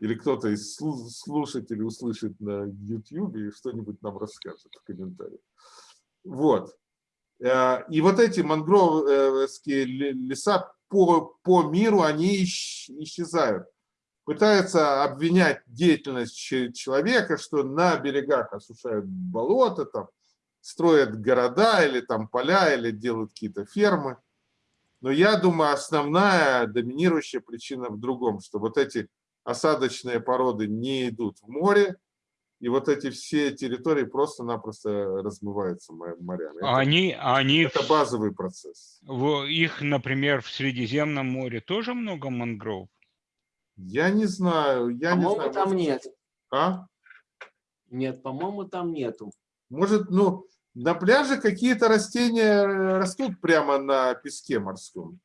Или кто-то из слу- слушателей услышит на YouTube и что-нибудь нам расскажет в комментариях. Вот. Э, И вот эти мангровские ле- леса по, по миру, они исчезают. Пытаются обвинять деятельность че- человека, что на берегах осушают болота, там, строят города или там поля, или делают какие-то фермы. Но я думаю, основная доминирующая причина в другом, что вот эти осадочные породы не идут в море, и вот эти все территории просто-напросто размываются мо- морями. Это, Они, они, это базовый процесс. в- их, например, в Средиземном море тоже много мангров? Я не знаю, я не По-моему, знаю. там может- нет. А? Нет, по-моему, там нету. Может, ну, на пляже какие-то растения растут прямо на песке морском.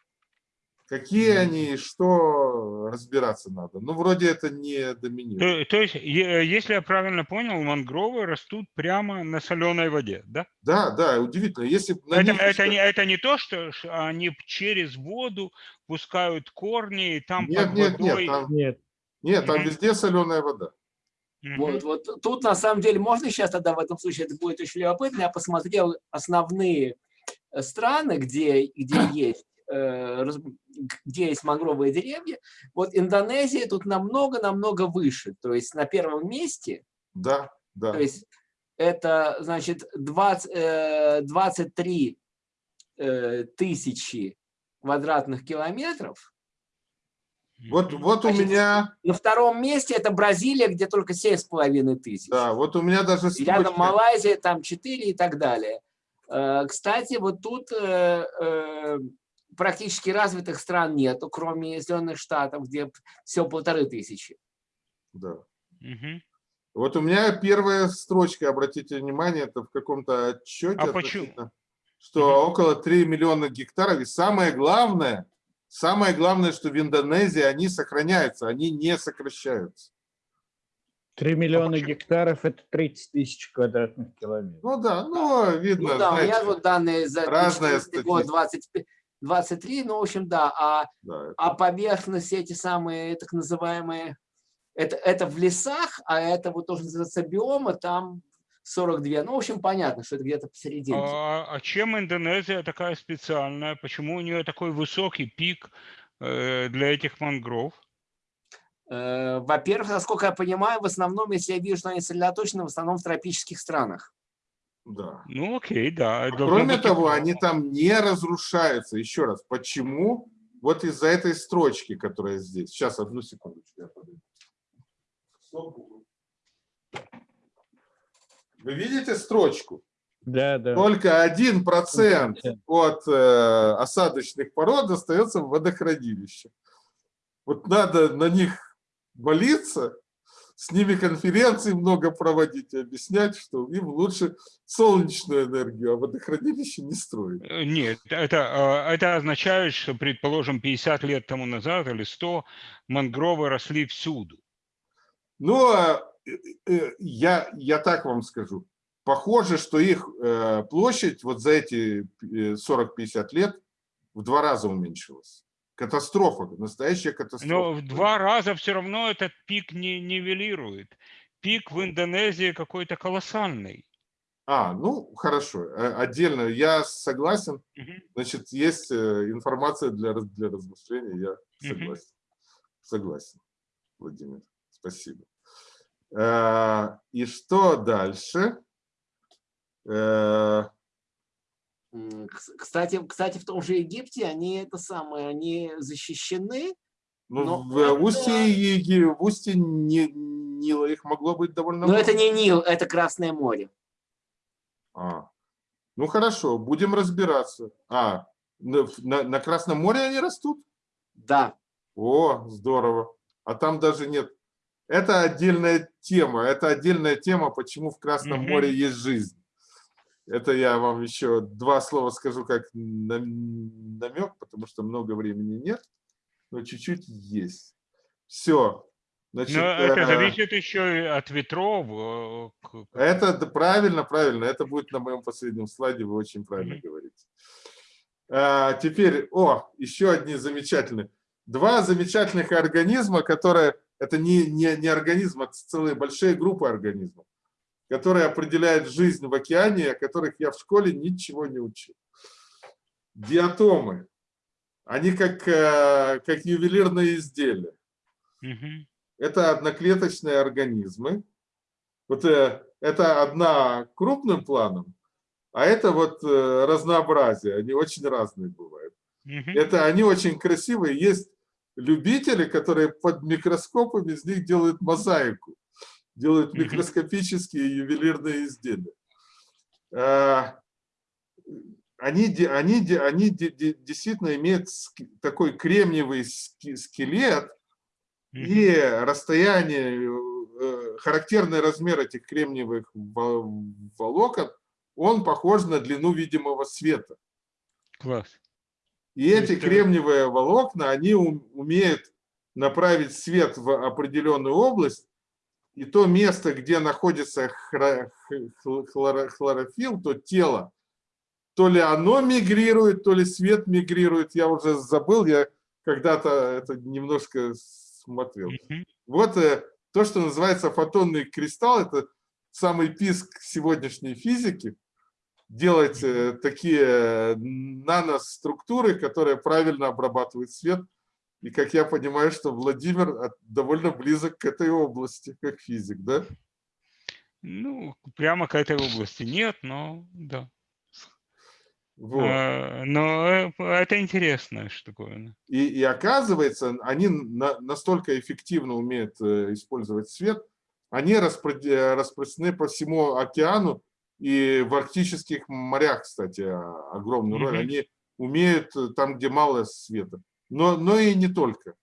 Какие они, что разбираться надо. Ну, вроде это не доминирует. То, то есть, если я правильно понял, мангровы растут прямо на соленой воде, да? Да, да, удивительно. Если Это, них это, не, это не то, что они через воду пускают корни, и там Нет, под нет, нет, водой... там, Нет, Нет, там Мгм. везде соленая вода. Вот, вот тут на самом деле можно сейчас тогда в этом случае, это будет очень любопытно, я посмотрел основные э, страны, где, где есть э, где есть мангровые деревья. Вот Индонезия тут намного-намного выше. То есть на первом месте, Да, да. то есть это, значит, 20, э, 23 э, тысячи квадратных километров. Вот, вот у Значит, меня, На втором месте это Бразилия, где только 7,5 тысяч. да, вот у меня даже И Рядом Малайзия, там 4 и так далее. Э, Кстати, вот тут э, э, практически развитых стран нету, кроме Соединенных Штатов, где все полторы тысячи. да. Мгм. Вот у меня первая строчка, обратите внимание, это в каком-то отчете, А почему? что около 3 миллиона гектаров. И самое главное, самое главное, что в Индонезии они сохраняются, они не сокращаются. 3 миллиона почему? гектаров – это 30 тысяч квадратных километров. Ну да, ну видно, Ну да, у меня знаете, вот данные за 2014 год 25 23, ну, в общем, да. А, да, а поверхность эти самые так называемые, это, это в лесах, а это вот тоже называется биома, там 42. Ну, в общем, понятно, что это где-то посередине. А, а чем Индонезия такая специальная? Почему у нее такой высокий пик э, для этих мангров? Э, Во-первых, насколько я понимаю, в основном, если я вижу, что они сосредоточены, в основном в тропических странах. да. Ну окей, да. должно Кроме быть того, они там не разрушаются. Еще раз, почему? Вот из-за этой строчки, которая здесь. Сейчас, одну секундочку. я подойду. Вы видите строчку? Да, да. Только один процент от э, осадочных пород остается в водохранилище. Вот надо на них молиться, с ними конференции много проводить и объяснять, что им лучше солнечную энергию, а водохранилище не строить. Э, Нет, это, э, это означает, что, предположим, 50 лет тому назад или 100 мангровы росли всюду. Ну, а, я, я так вам скажу. Похоже, что их э, площадь вот за эти э, 40-50 лет в два раза уменьшилась. Катастрофа, настоящая катастрофа. Но в два раза все равно этот пик не нивелирует. Пик в Индонезии какой-то колоссальный. А, ну, хорошо, э, отдельно, я согласен. Значит, есть э, информация для, для размышления, я согласен. Согласен, Владимир, спасибо. Э, И что дальше? Э, Кстати, кстати, в том же Египте они это самое, они защищены. Ну, в это- устье, в устье Ни- Нила их могло быть довольно Но это много. не Нил, это Красное море. А, ну хорошо, будем разбираться. А, на- на Красном море они растут? Да. О, здорово. А там даже нет. Это отдельная тема. Это отдельная тема, почему в Красном Мгм. море есть жизнь. Это я вам еще два слова скажу как нам- намек, потому что много времени нет, но чуть-чуть есть. Все. Значит, Но это э, зависит еще и от ветров. э, Это да, правильно, правильно. Это будет на моем последнем слайде, вы очень правильно Мгм. говорите. А, теперь, о, еще одни замечательные. Два замечательных организма, которые, это не, не, не организмы, это целые большие группы организмов, которые определяют жизнь в океане, о которых я в школе ничего не учил. Диатомы. Они как, э, как ювелирные изделия. Это одноклеточные организмы. Вот э, это одна крупным планом, а это вот э, разнообразие. Они очень разные бывают. Это они очень красивые. Есть любители, которые под микроскопом из них делают мозаику, делают микроскопические ювелирные изделия. А, Они, они, они де- де- действительно имеют такой кремниевый скелет, и расстояние, э, характерный размер этих кремниевых во- волокон, он похож на длину видимого света. Класс. И То эти кремниевые волокна, они ум- умеют направить свет в определенную область, и то место, где находится хлорофилл, то тело, то ли оно мигрирует, то ли свет мигрирует, я уже забыл, я когда-то это немножко смотрел. Вот э, то, что называется фотонный кристалл, это самый писк сегодняшней физики. Делать э, такие э, наноструктуры, которые правильно обрабатывают свет. И как я понимаю, что Владимир от- довольно близок к этой области, как физик, да? Ну, прямо к этой области нет, но да. Вот. Э, Но э, это интересная штуковина. И, и оказывается, они на- настолько эффективно умеют э, использовать свет, они распро- э, распространены по всему океану и в арктических морях, кстати, огромную роль. Мгм. Они умеют э, там, где мало света. Но, но и не только.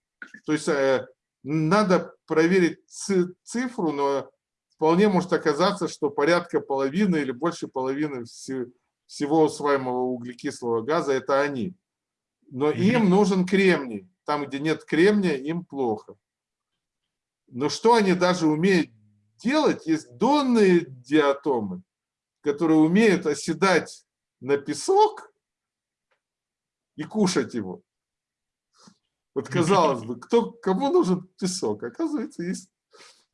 То есть э, надо проверить ци- цифру, но вполне может оказаться, что порядка половины или больше половины все- всего усваиваемого углекислого газа – это они. Но Мгм. им нужен кремний. Там, где нет кремния, им плохо. Но что они даже умеют делать? Есть донные диатомы, которые умеют оседать на песок и кушать его. Вот казалось бы, кто, кому нужен песок? Оказывается, есть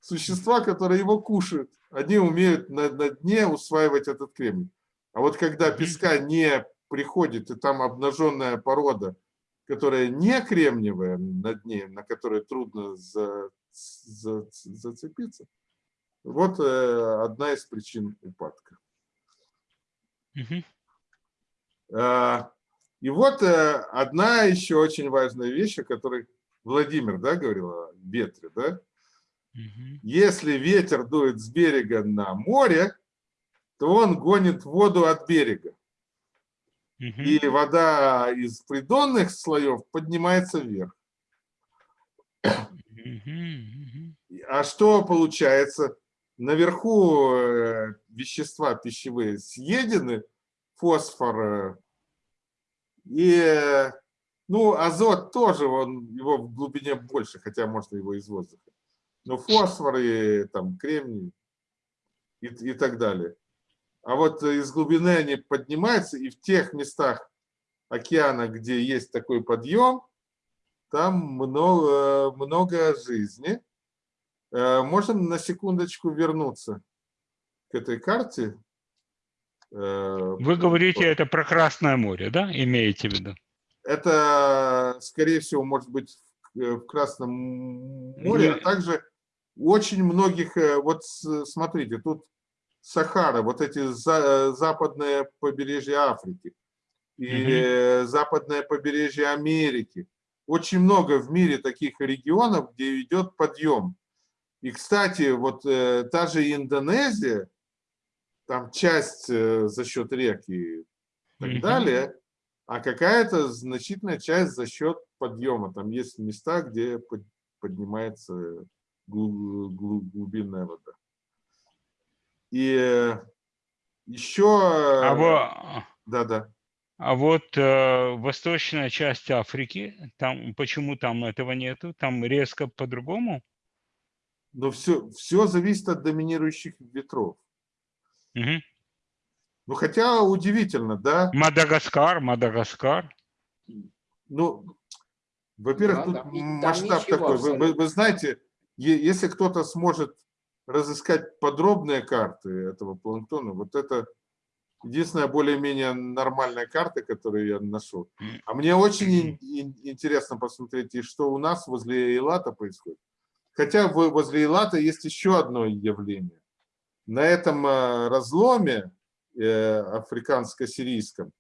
существа, которые его кушают. Они умеют на, на дне усваивать этот кремний. А вот когда песка не приходит, и там обнаженная порода, которая не кремниевая на дне, на которой трудно за- за- зацепиться, вот э, одна из причин упадка. А, И вот э, одна еще очень важная вещь, о которой Владимир да, говорил, о ветре. Да? Мгм. Если ветер дует с берега на море, то он гонит воду от берега. Мгм. И вода из придонных слоев поднимается вверх. Мгм. А что получается? Наверху э, вещества пищевые съедены, фосфор э, и, э, ну, азот тоже, он, его в глубине больше, хотя можно его из воздуха. Но фосфор и там кремний и, и так далее. А вот из глубины они поднимаются, и в тех местах океана, где есть такой подъем, там много, много жизни. Э, Можем на секундочку вернуться к этой карте. Э, Вы говорите, это про Красное море, да? Имеете в виду? Это, скорее всего, может быть в э, Красном море, а также очень многих, э, вот смотрите, тут Сахара, вот эти за- э, западное побережье Африки и э, западное побережье Америки. Очень много в мире таких регионов, где идет подъем. И, кстати, вот э, та же Индонезия, там часть э, за счет рек и так Мгм. далее, а какая-то значительная часть за счет подъема. Там есть места, где под- поднимается глу- глу- глубинная вода. И еще... А, во- Да-да. а вот э, восточная часть Африки, там почему там этого нету? Там резко по-другому? Но все, все зависит от доминирующих ветров. Мгм. Ну, хотя удивительно, да? Мадагаскар, Мадагаскар. Ну, во-первых, Да, тут там масштаб такой. Вы, вы- вы знаете, если кто-то сможет разыскать подробные карты этого планктона, вот это единственная более-менее нормальная карта, которую я нашел. А мне очень ин- ин- интересно посмотреть, и что у нас возле Эйлата происходит. Хотя возле Эйлата есть еще одно явление. На этом э, разломе э, африканско-сирийском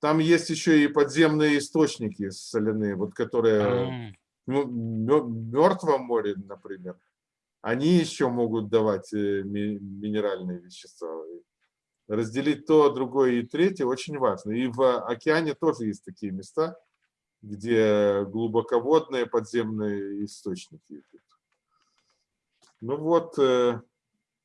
там есть еще и подземные источники соляные, вот которые А, ну, мертвом море, например, они еще могут давать э, ми- минеральные вещества. Разделить то, другое и третье очень важно. И в океане тоже есть такие места, где глубоководные подземные источники. Ну вот,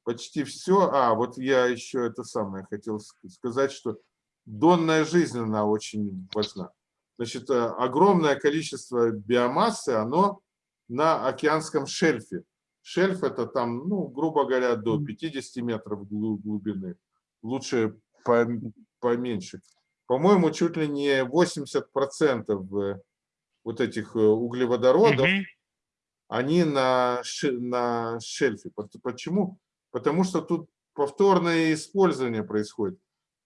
почти все. А, вот я еще это самое хотел ск- сказать, что донная жизнь, она очень важна. Значит, э, огромное количество биомассы, оно на океанском шельфе. Шельф это там, ну, грубо говоря, до 50 метров глу- глубины. Лучше пом- поменьше. По-моему, чуть ли не 80% э, вот этих э, углеводородов мгм. они на, на шельфе. Почему? Потому что тут повторное использование происходит.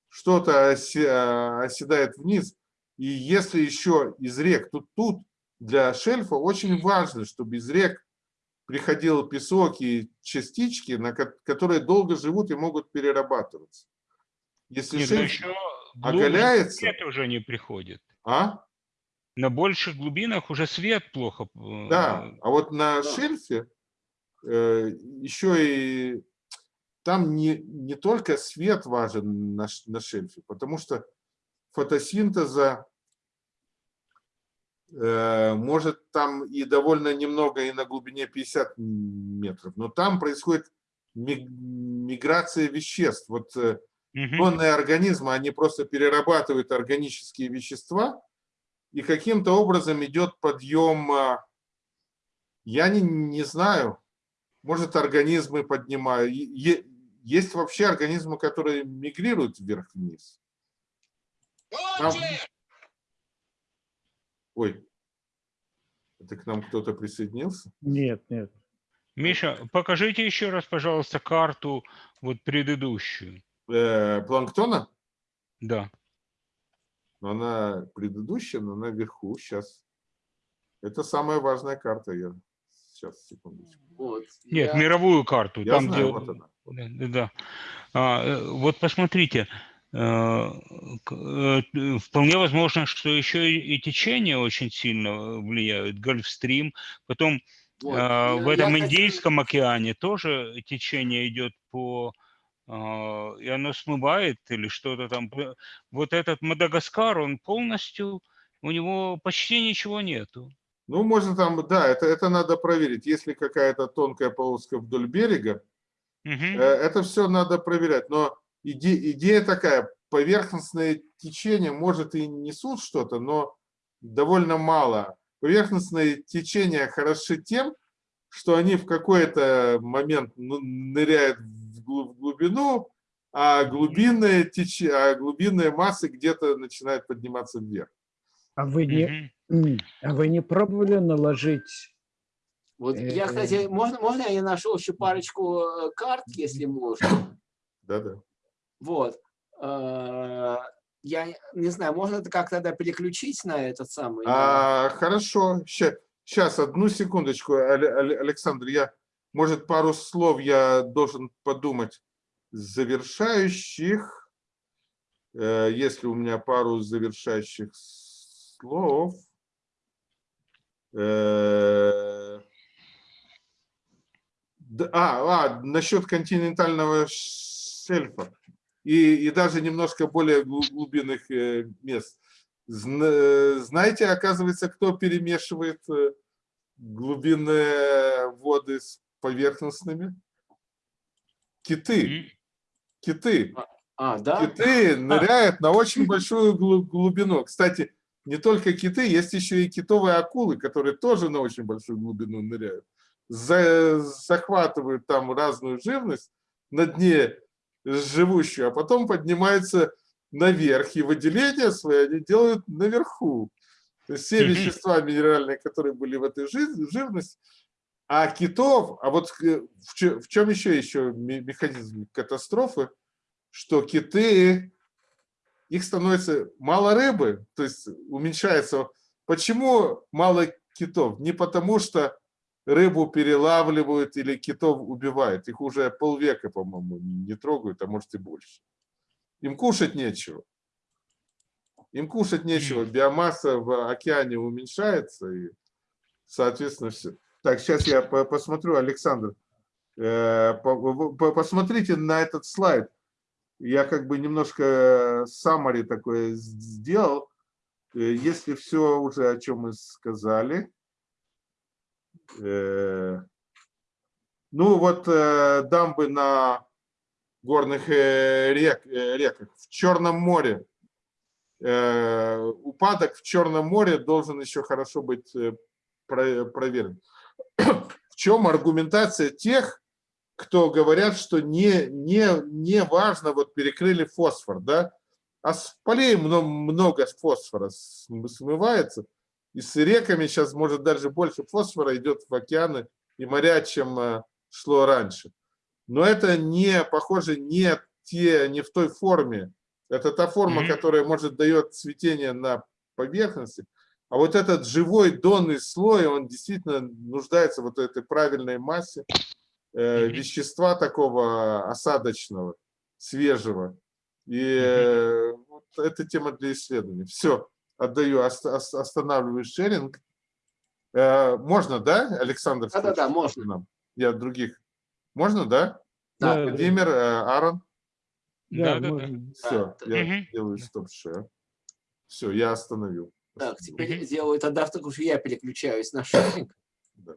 Что-то а, оседает вниз, и если еще из рек, тут, тут для шельфа очень важно, чтобы из рек приходил песок и частички, на ко- которые долго живут и могут перерабатываться. Если Нет, но шельф еще оголяется, свет уже не приходит. а? На больших глубинах уже свет плохо. э, Да, а вот на Да. шельфе э, еще и там не, не только свет важен на, на шельфе, потому что фотосинтеза э, может там и довольно немного, и на глубине 50 метров, но там происходит ми- миграция веществ. Вот э. Ионные организмы, они просто перерабатывают органические вещества, и каким-то образом идет подъем, а, я не, не знаю, может организмы поднимают. Е- Есть вообще организмы, которые мигрируют вверх-вниз. Там- Ой, это к нам кто-то присоединился? Нет, нет. Миша, покажите еще раз, пожалуйста, карту вот предыдущую. Э, планктона? Да. Но она предыдущая, но она вверху сейчас. Это самая важная карта. Я сейчас секундочку. Вот. Нет, Я- мировую карту. Я там, знаю, где... вот она. Да. А, э, вот посмотрите, э, э, вполне возможно, что еще и течения очень сильно влияют. Гольфстрим, потом вот. а, в Я- этом я Индийском океане тоже течение идет по а, и оно смывает или что-то там. Вот этот Мадагаскар, он полностью, у него почти ничего нету. Ну, можно там, да, это, это надо проверить. Если какая-то тонкая полоска вдоль берега, Э, это все надо проверять. Но иде- идея такая, поверхностное течение, может, и несут что-то, но довольно мало. Поверхностные течения хороши тем, что они в какой-то момент ныряют в глу- в глубину, а глубинные, теч... а глубинные массы где-то начинают подниматься вверх. А вы не, а вы не пробовали наложить? Вот я, Э, кстати, можно, можно я нашел еще парочку э, карт, если можно? Да-да. Вот. Э, Я не- знаю, можно это как тогда переключить на этот самый? А, хорошо, сейчас, одну секундочку, Але- Але- Александр, я, может, пару слов я должен подумать завершающих, Э, если у меня пару завершающих слов. Э, А, а, насчет континентального шельфа и, и даже немножко более глу- глубинных э, мест. Зна- Знаете, оказывается, кто перемешивает э, глубинные воды с поверхностными? Киты. Киты. А, да? Киты ныряют на очень большую глу- глубину. Кстати, не только киты, есть еще и китовые акулы, которые тоже на очень большую глубину ныряют. За- захватывают там разную живность на дне живущую, а потом поднимаются наверх, и выделения свои они делают наверху. То есть все вещества минеральные, которые были в этой жи- живности, а китов, а вот э, в чем еще еще ме- механизм катастрофы, что киты, их становится мало рыбы, то есть уменьшается. Почему мало китов? Не потому что рыбу перелавливают или китов убивают. Их уже полвека, по-моему, не трогают, а может и больше. Им кушать нечего. Им кушать нечего. Биомасса в океане уменьшается, и, соответственно, все. Так, сейчас я по- посмотрю, Александр. э, по- по- Посмотрите на этот слайд. Я как бы немножко summary такое сделал. Э, Если все уже, о чем мы сказали. Э, Ну вот э, дамбы на горных э, рек, реках. В Черном море. Упадок в Черном море должен еще хорошо быть про- проверен. В чем аргументация тех, кто говорят, что не, не, не важно, вот перекрыли фосфор, да, а с полей много, фосфора см- смывается. И с реками сейчас, может, даже больше фосфора идет в океаны и моря, чем э, шло раньше. Но это не, похоже, не, те, не в той форме. Это та форма, Мгм. которая, может, дает цветение на поверхности. А вот этот живой донный слой, он действительно нуждается в вот этой правильной массе э, Мгм. вещества такого осадочного, свежего. И э, вот это тема для исследований. Все, отдаю, ост- ос- останавливаю шеринг. Э, можно, да, Александр? Да-да-да, можно. нам? Я других. Можно, да? Да. Владимир, э, Аарон? Да, да, да. Все, я делаю стоп-шер. Все, я остановил. Так, теперь Мгм. делаю тогда, только что я переключаюсь на шеринг. Да.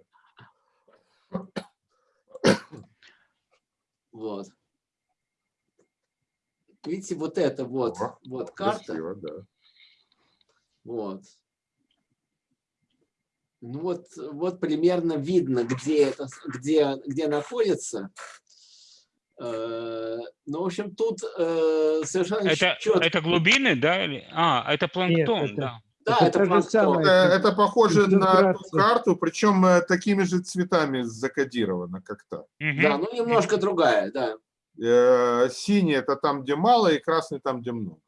Вот. Видите, вот это вот, О, вот карта. Красиво, да. Вот. Ну вот, вот примерно видно, где это, где, где находится. Э, Ну, в общем, тут э, совершенно Это, четко. это глубины, да? или- А, это планктон, это- да. Да, это это самое. Это, это похоже на ту карту, причем э, такими же цветами закодировано, как та. Мгм. Да, ну немножко другая, да. Э, Синий это там, где мало, и красный там, где много.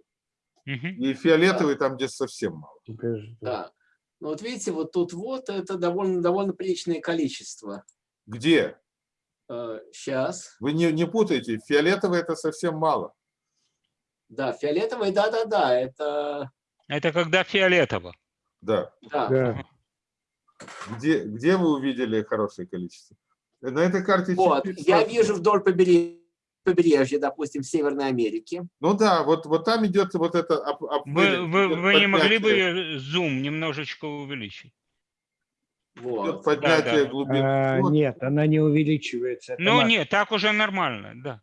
И фиолетовый там, где совсем мало. Покажи. да. Ну вот видите, вот тут вот это довольно, довольно приличное количество. Где? Сейчас. Вы не, не путайте, фиолетовый это совсем мало. Да, фиолетовый, да-да-да, это... Это когда фиолетово. Да. Да. Да. Где, где вы увидели хорошее количество? На этой карте Вот, я вижу вдоль побережья, побережья, допустим, в Северной Америке. Ну да, вот, вот там идет вот это об- Вы, обвалин, вы, идет вы не могли бы зум немножечко увеличить? идет Вот. поднятие да. глубины. А, Вот. нет, она не увеличивается. это Ну мак- нет, так уже нормально, да.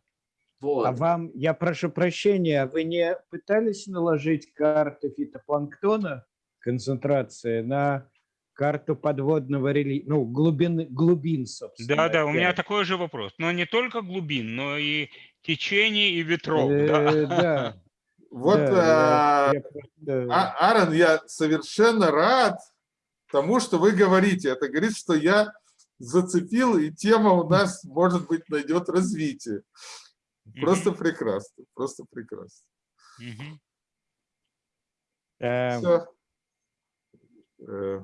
Вот. А вам, я прошу прощения, вы не пытались наложить карты фитопланктона, концентрации, на карту подводного рельефа, ну, глубин, глубин, собственно. Да, да, у меня такой же вопрос. Но не только глубин, но и течений и ветров. Э, да. Да. Вот, да, а, А- Аарон, я совершенно рад тому, что вы говорите. Это говорит, что я зацепил, и тема у нас, может быть, найдет развитие. Просто прекрасно, просто прекрасно. Эм, Всё. Э,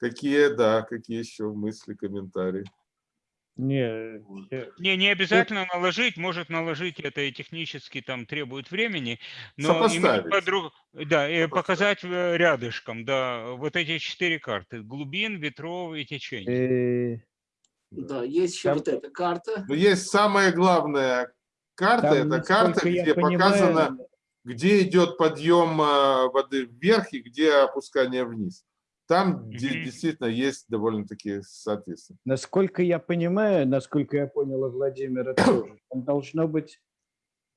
Какие, да, какие еще мысли, комментарии? Не, Не, не обязательно наложить, может наложить это и технически там требует времени, но подруг- да, и показать э, рядышком, да, вот эти четыре карты: глубин, ветров и течений. Да, есть еще Там- вот эта карта. Но есть самая главная карта, там, это карта, где понимаю, показано, где идет подъем э, воды вверх и где опускание вниз. Там Мгм. действительно есть довольно-таки соответственно. Насколько я понимаю, насколько я понял Владимира тоже, там должно быть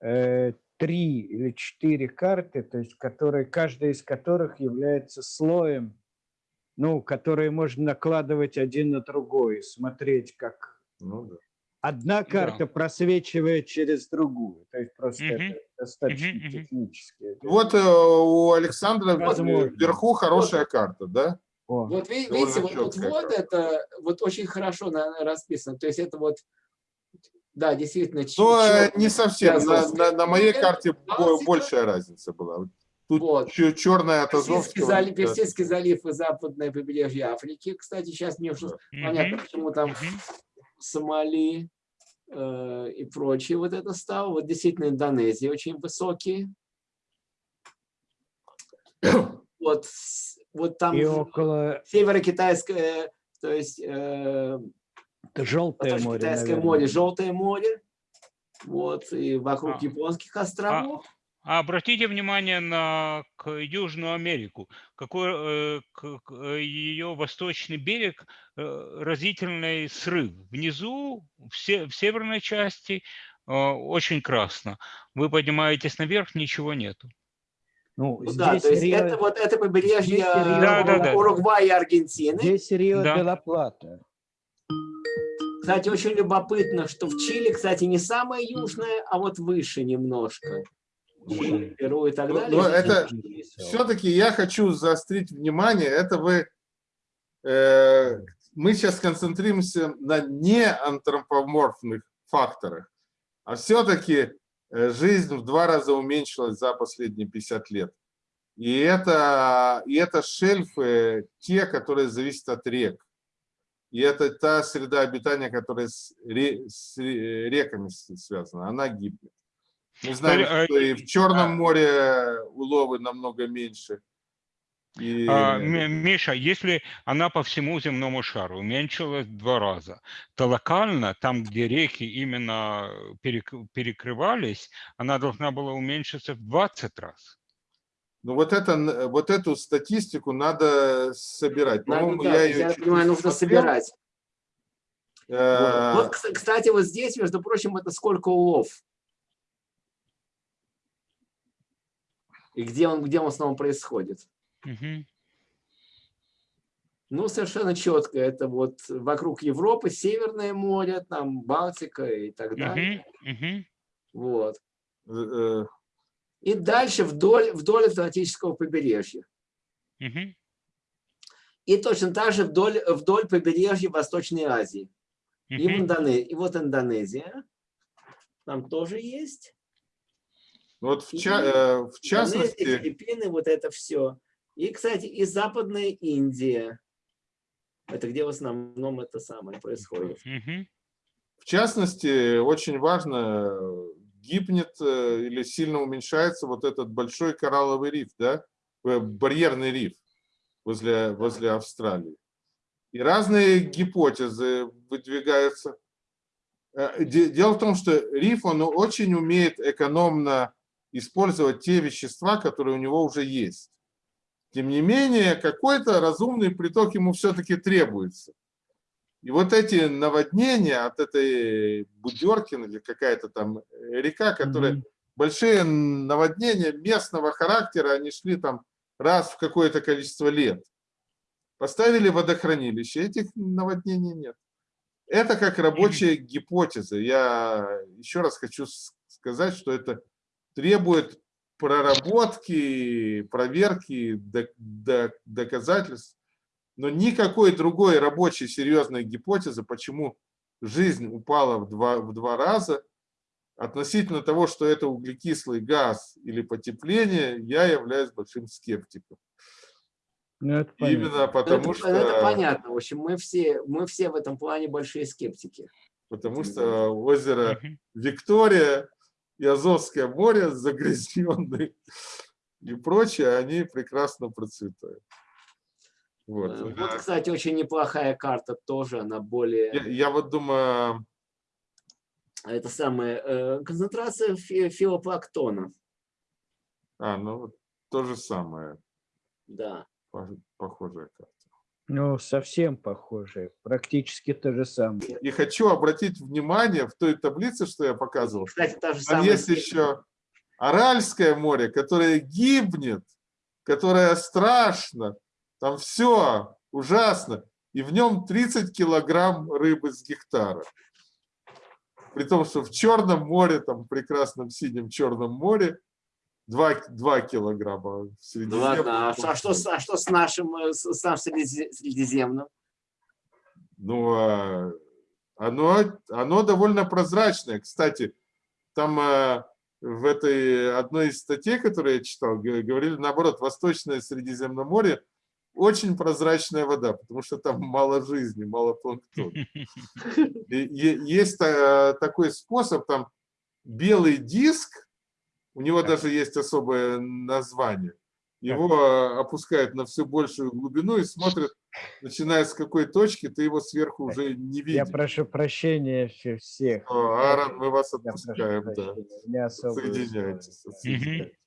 э, три или четыре карты, то есть которые, каждая из которых является слоем, ну, которые можно накладывать один на другой, смотреть, как Ну, да. Одна карта просвечивает через другую. То есть просто Мгм. это достаточно мгм. технически. Вот э, у Александра Возможно. вверху хорошая карта, да? О, Вот видите, вот вот карта. это вот очень хорошо на- расписано. То есть это вот, да, действительно. Но э, чётко не совсем. На, на- на моей карте большая разница была. Тут Вот. черная от Азовского. залив, да. Персидский залив и западное побережье Африки. Кстати, сейчас мне уже понятно, почему там. Сомали э, и прочее вот это стало. Вот действительно Индонезия очень высокие. Вот, вот там и около северо-китайское, то есть э, желтое море, наверное. море, Желтое море. Вот, и вокруг А. японских островов. А обратите внимание на Южную Америку, какой э, к- к- э, ее восточный берег э, разительный срыв. Внизу, в, се- в северной части, э, очень красно. Вы поднимаетесь наверх, ничего нету. Ну, Ну да, то есть Рио- это вот это побережье здесь Рио- Да, да, да. Уругвая и Аргентины. Здесь Рио Да. де ла Плата. Кстати, очень любопытно, что в Чили, кстати, не самое южное, а вот выше немножко. Чили, Перу и так Ну, далее. ну, здесь это. Все-таки я хочу заострить внимание, это вы, э, мы сейчас концентрируемся на неантропоморфных факторах, а все-таки жизнь в два раза уменьшилась за последние 50 лет. И это, и это шельфы, те, которые зависят от рек. И это та среда обитания, которая с, ре- с ре- реками связана, она гибнет. Мы знаем, Э, что и в Черном море уловы намного меньше. И, А, Миша, если она по всему земному шару уменьшилась в два раза, то локально, там, где реки именно перек- перекрывались, она должна была уменьшиться в 20 раз. ну вот, это, н- вот эту статистику надо собирать. Надо, да, я я, ее чуть понимаю, нужно смотрел. собирать. Э, Вот, кс- кстати, вот здесь, между прочим, это сколько улов. И где он, где он в основном происходит. Мгм. Ну, совершенно четко. Это вот вокруг Европы, Северное море, там Балтика и так далее. Мгм. Вот. э, И дальше вдоль, вдоль Атлантического побережья. Мгм. И точно так же вдоль, вдоль побережья Восточной Азии. И, в. Индоне- и вот Индонезия. Там тоже есть. Вот в, И ча- э, в Индонезия, частности, Филиппины, вот это все. И, кстати, и Западная Индия. Это где в основном это самое происходит. В частности, очень важно, гибнет э, или сильно уменьшается вот этот большой коралловый риф, да, э, барьерный риф возле, возле Австралии. И разные гипотезы выдвигаются. Э, де- Дело в том, что риф, он очень умеет экономно использовать те вещества, которые у него уже есть. Тем не менее, какой-то разумный приток ему все-таки требуется. И вот эти наводнения от этой Будеркин или какая-то там э, река, которая Мгм. большие наводнения местного характера, они шли там раз в какое-то количество лет. Поставили водохранилище, этих наводнений нет. Это как рабочая гипотеза. Я еще раз хочу сказать, что это требует проработки, проверки, док- док- доказательств, но никакой другой рабочей серьезной гипотезы, почему жизнь упала в два, в два раза, относительно того, что это углекислый газ или потепление, я являюсь большим скептиком. Ну, это понятно. Именно Ну, потому это, что, это понятно. В общем, мы все, мы все в этом плане большие скептики. потому что озеро. Виктория и Азовское море загрязненные и прочее, они прекрасно процветают. Вот. Вот, кстати, очень неплохая карта тоже, она более... Я, я вот думаю, Это самое, э, концентрация фи- филопланктона. а, ну вот то же самое, Да. пох- похожая карта. Ну, совсем похоже. Практически то же самое. И хочу обратить внимание в той таблице, что я показывал, Кстати, та же там самая... есть еще Аральское море, которое гибнет, которое страшно, там все ужасно, и в нем 30 килограмм рыбы с гектара. При том, что в Черном море, там в прекрасном синем Черном море, 2, 2 килограмма. в Ну ладно, а, что- а что, с- а что с нашим, э, с, с нашим Средизе- Средиземным? Ну, а, оно, оно довольно прозрачное. Кстати, там а, в этой одной из статей, которую я читал, говорили наоборот, Восточное Средиземноморье очень прозрачная вода, потому что там мало жизни, мало планктона. Есть а, такой способ, там белый диск, у него Так. даже есть особое название. Его а, опускают на все большую глубину и смотрят, начиная с какой точки, ты его сверху уже не Я видишь. прошу прощения все- всех. О, Аарон, мы вас Я отпускаем, да. Не Соединяйтесь. отсоединяйтесь.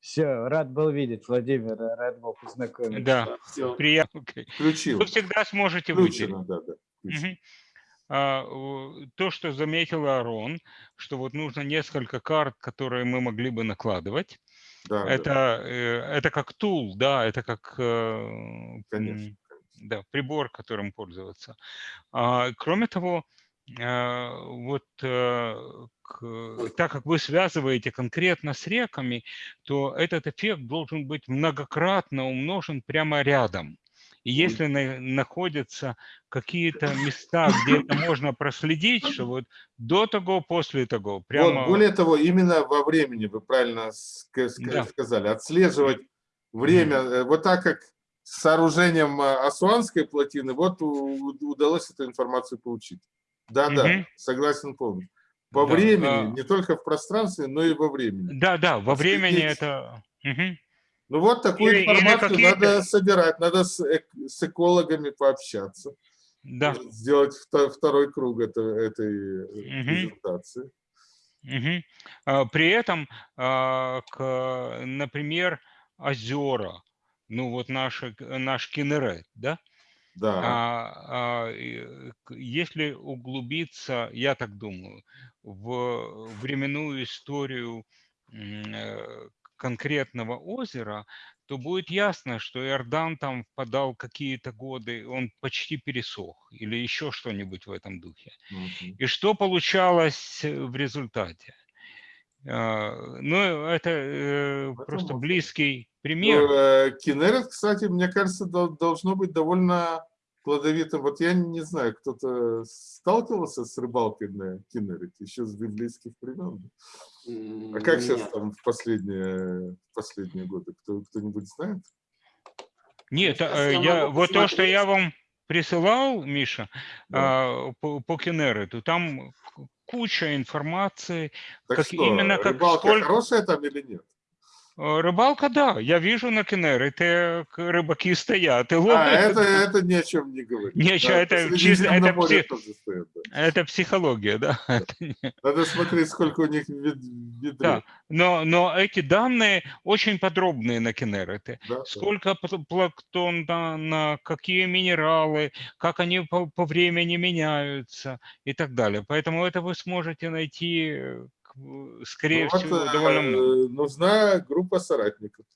Все, рад был видеть, Владимир, рад был познакомиться. Да, Все. приятно. Включил. Вы всегда сможете выделить. Включено, да, да. включено. Мгм. А, То, что заметил Арон, что вот нужно несколько карт, которые мы могли бы накладывать. Да, да, Это, э, это как тул, да, это как э, Конечно, да, прибор, которым пользоваться. А, Кроме того, э, вот так как вы связываете конкретно с реками, то этот эффект должен быть многократно умножен прямо рядом. И если на- находятся какие-то места, где это можно проследить, что вот до того, после того, прямо... Вот, более того, именно во времени, вы правильно Да. сказали, отслеживать время, э, вот так как с сооружением а, Асуанской плотины, вот удалось эту информацию получить. Да, да, Мгм. согласен полностью. По Да, времени, а- не только в пространстве, но и во времени. Да, да, во времени это... Мгм. Ну вот такую Или- или информацию какие-то- надо собирать, надо с, эк- с экологами пообщаться, Да. может, сделать вто- второй круг это- этой э, Мгм. презентации. А, При этом, а, к, например, озера, ну вот наши, наш Кинерет, да, Да. А, а, если углубиться, я так думаю, в временную историю э, конкретного озера, то будет ясно, что Иордан там впадал какие-то годы, он почти пересох или еще что-нибудь в этом духе. Мгм. И что получалось э, в результате? А, Ну, это э, просто близкий пример. Ну, э, Кинерет, кстати, мне кажется, дол- должно быть довольно плодовитым. Вот я не знаю, кто-то сталкивался с рыбалкой на Кинерете еще с библейских времен? А как сейчас Нет. там в последние, в последние годы? Кто, кто-нибудь знает? Нет, э, я я, вот то, что я вам присылал, Миша, Да. а, по, по Кенерету, там куча информации. Так как- что, именно как рыбалка сколько- хорошая там или нет? Э, Рыбалка, да, я вижу на Кенерете к- рыбаки стоят и А, ловят. это, это ни о чем не говорит. Ничего, Да, это чисто- это пси- стоят, да. Это психология, да. Это не- Надо смотреть, сколько у них вид. Да. Но, но эти данные очень подробные на Кенерете. Да, да. Сколько пл- планктона, на какие минералы, как они по, по времени меняются и так далее. Поэтому это вы сможете найти, э, скорее Ну вот, всего, э, довольно много. Нужна группа соратников.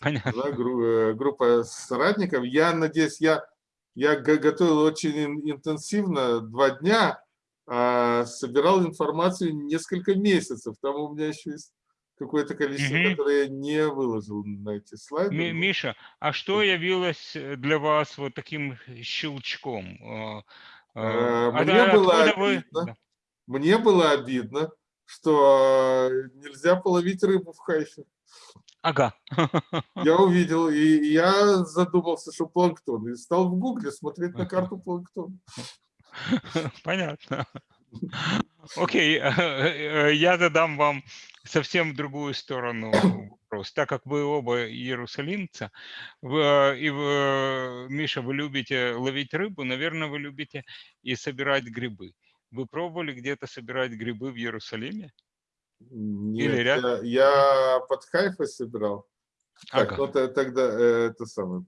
Понятно. Нужна э, группа соратников. Я надеюсь, я, я го- готовил очень ин- интенсивно, два дня, а собирал информацию несколько месяцев. Там у меня еще есть какое-то количество, Мгм. которое я не выложил на эти слайды. Ми- Миша, а что явилось э, для вас вот таким щелчком? Э, э, Э, от- мне было откуда вы- обидно. Да. Мне было обидно, что э, нельзя половить рыбу в Хайфе. Ага. Я увидел, и я задумался, что планктон, и стал в гугле смотреть на карту планктона. Понятно. Окей, э, я задам вам совсем другую сторону вопрос. Так как вы оба иерусалимца, вы, и вы, Миша, вы любите ловить рыбу, наверное, вы любите и собирать грибы. Вы пробовали где-то собирать грибы в Иерусалиме? Нет, ряд- я, я под Хайфой собирал. Так, Ага. ну т- тогда э, это самое,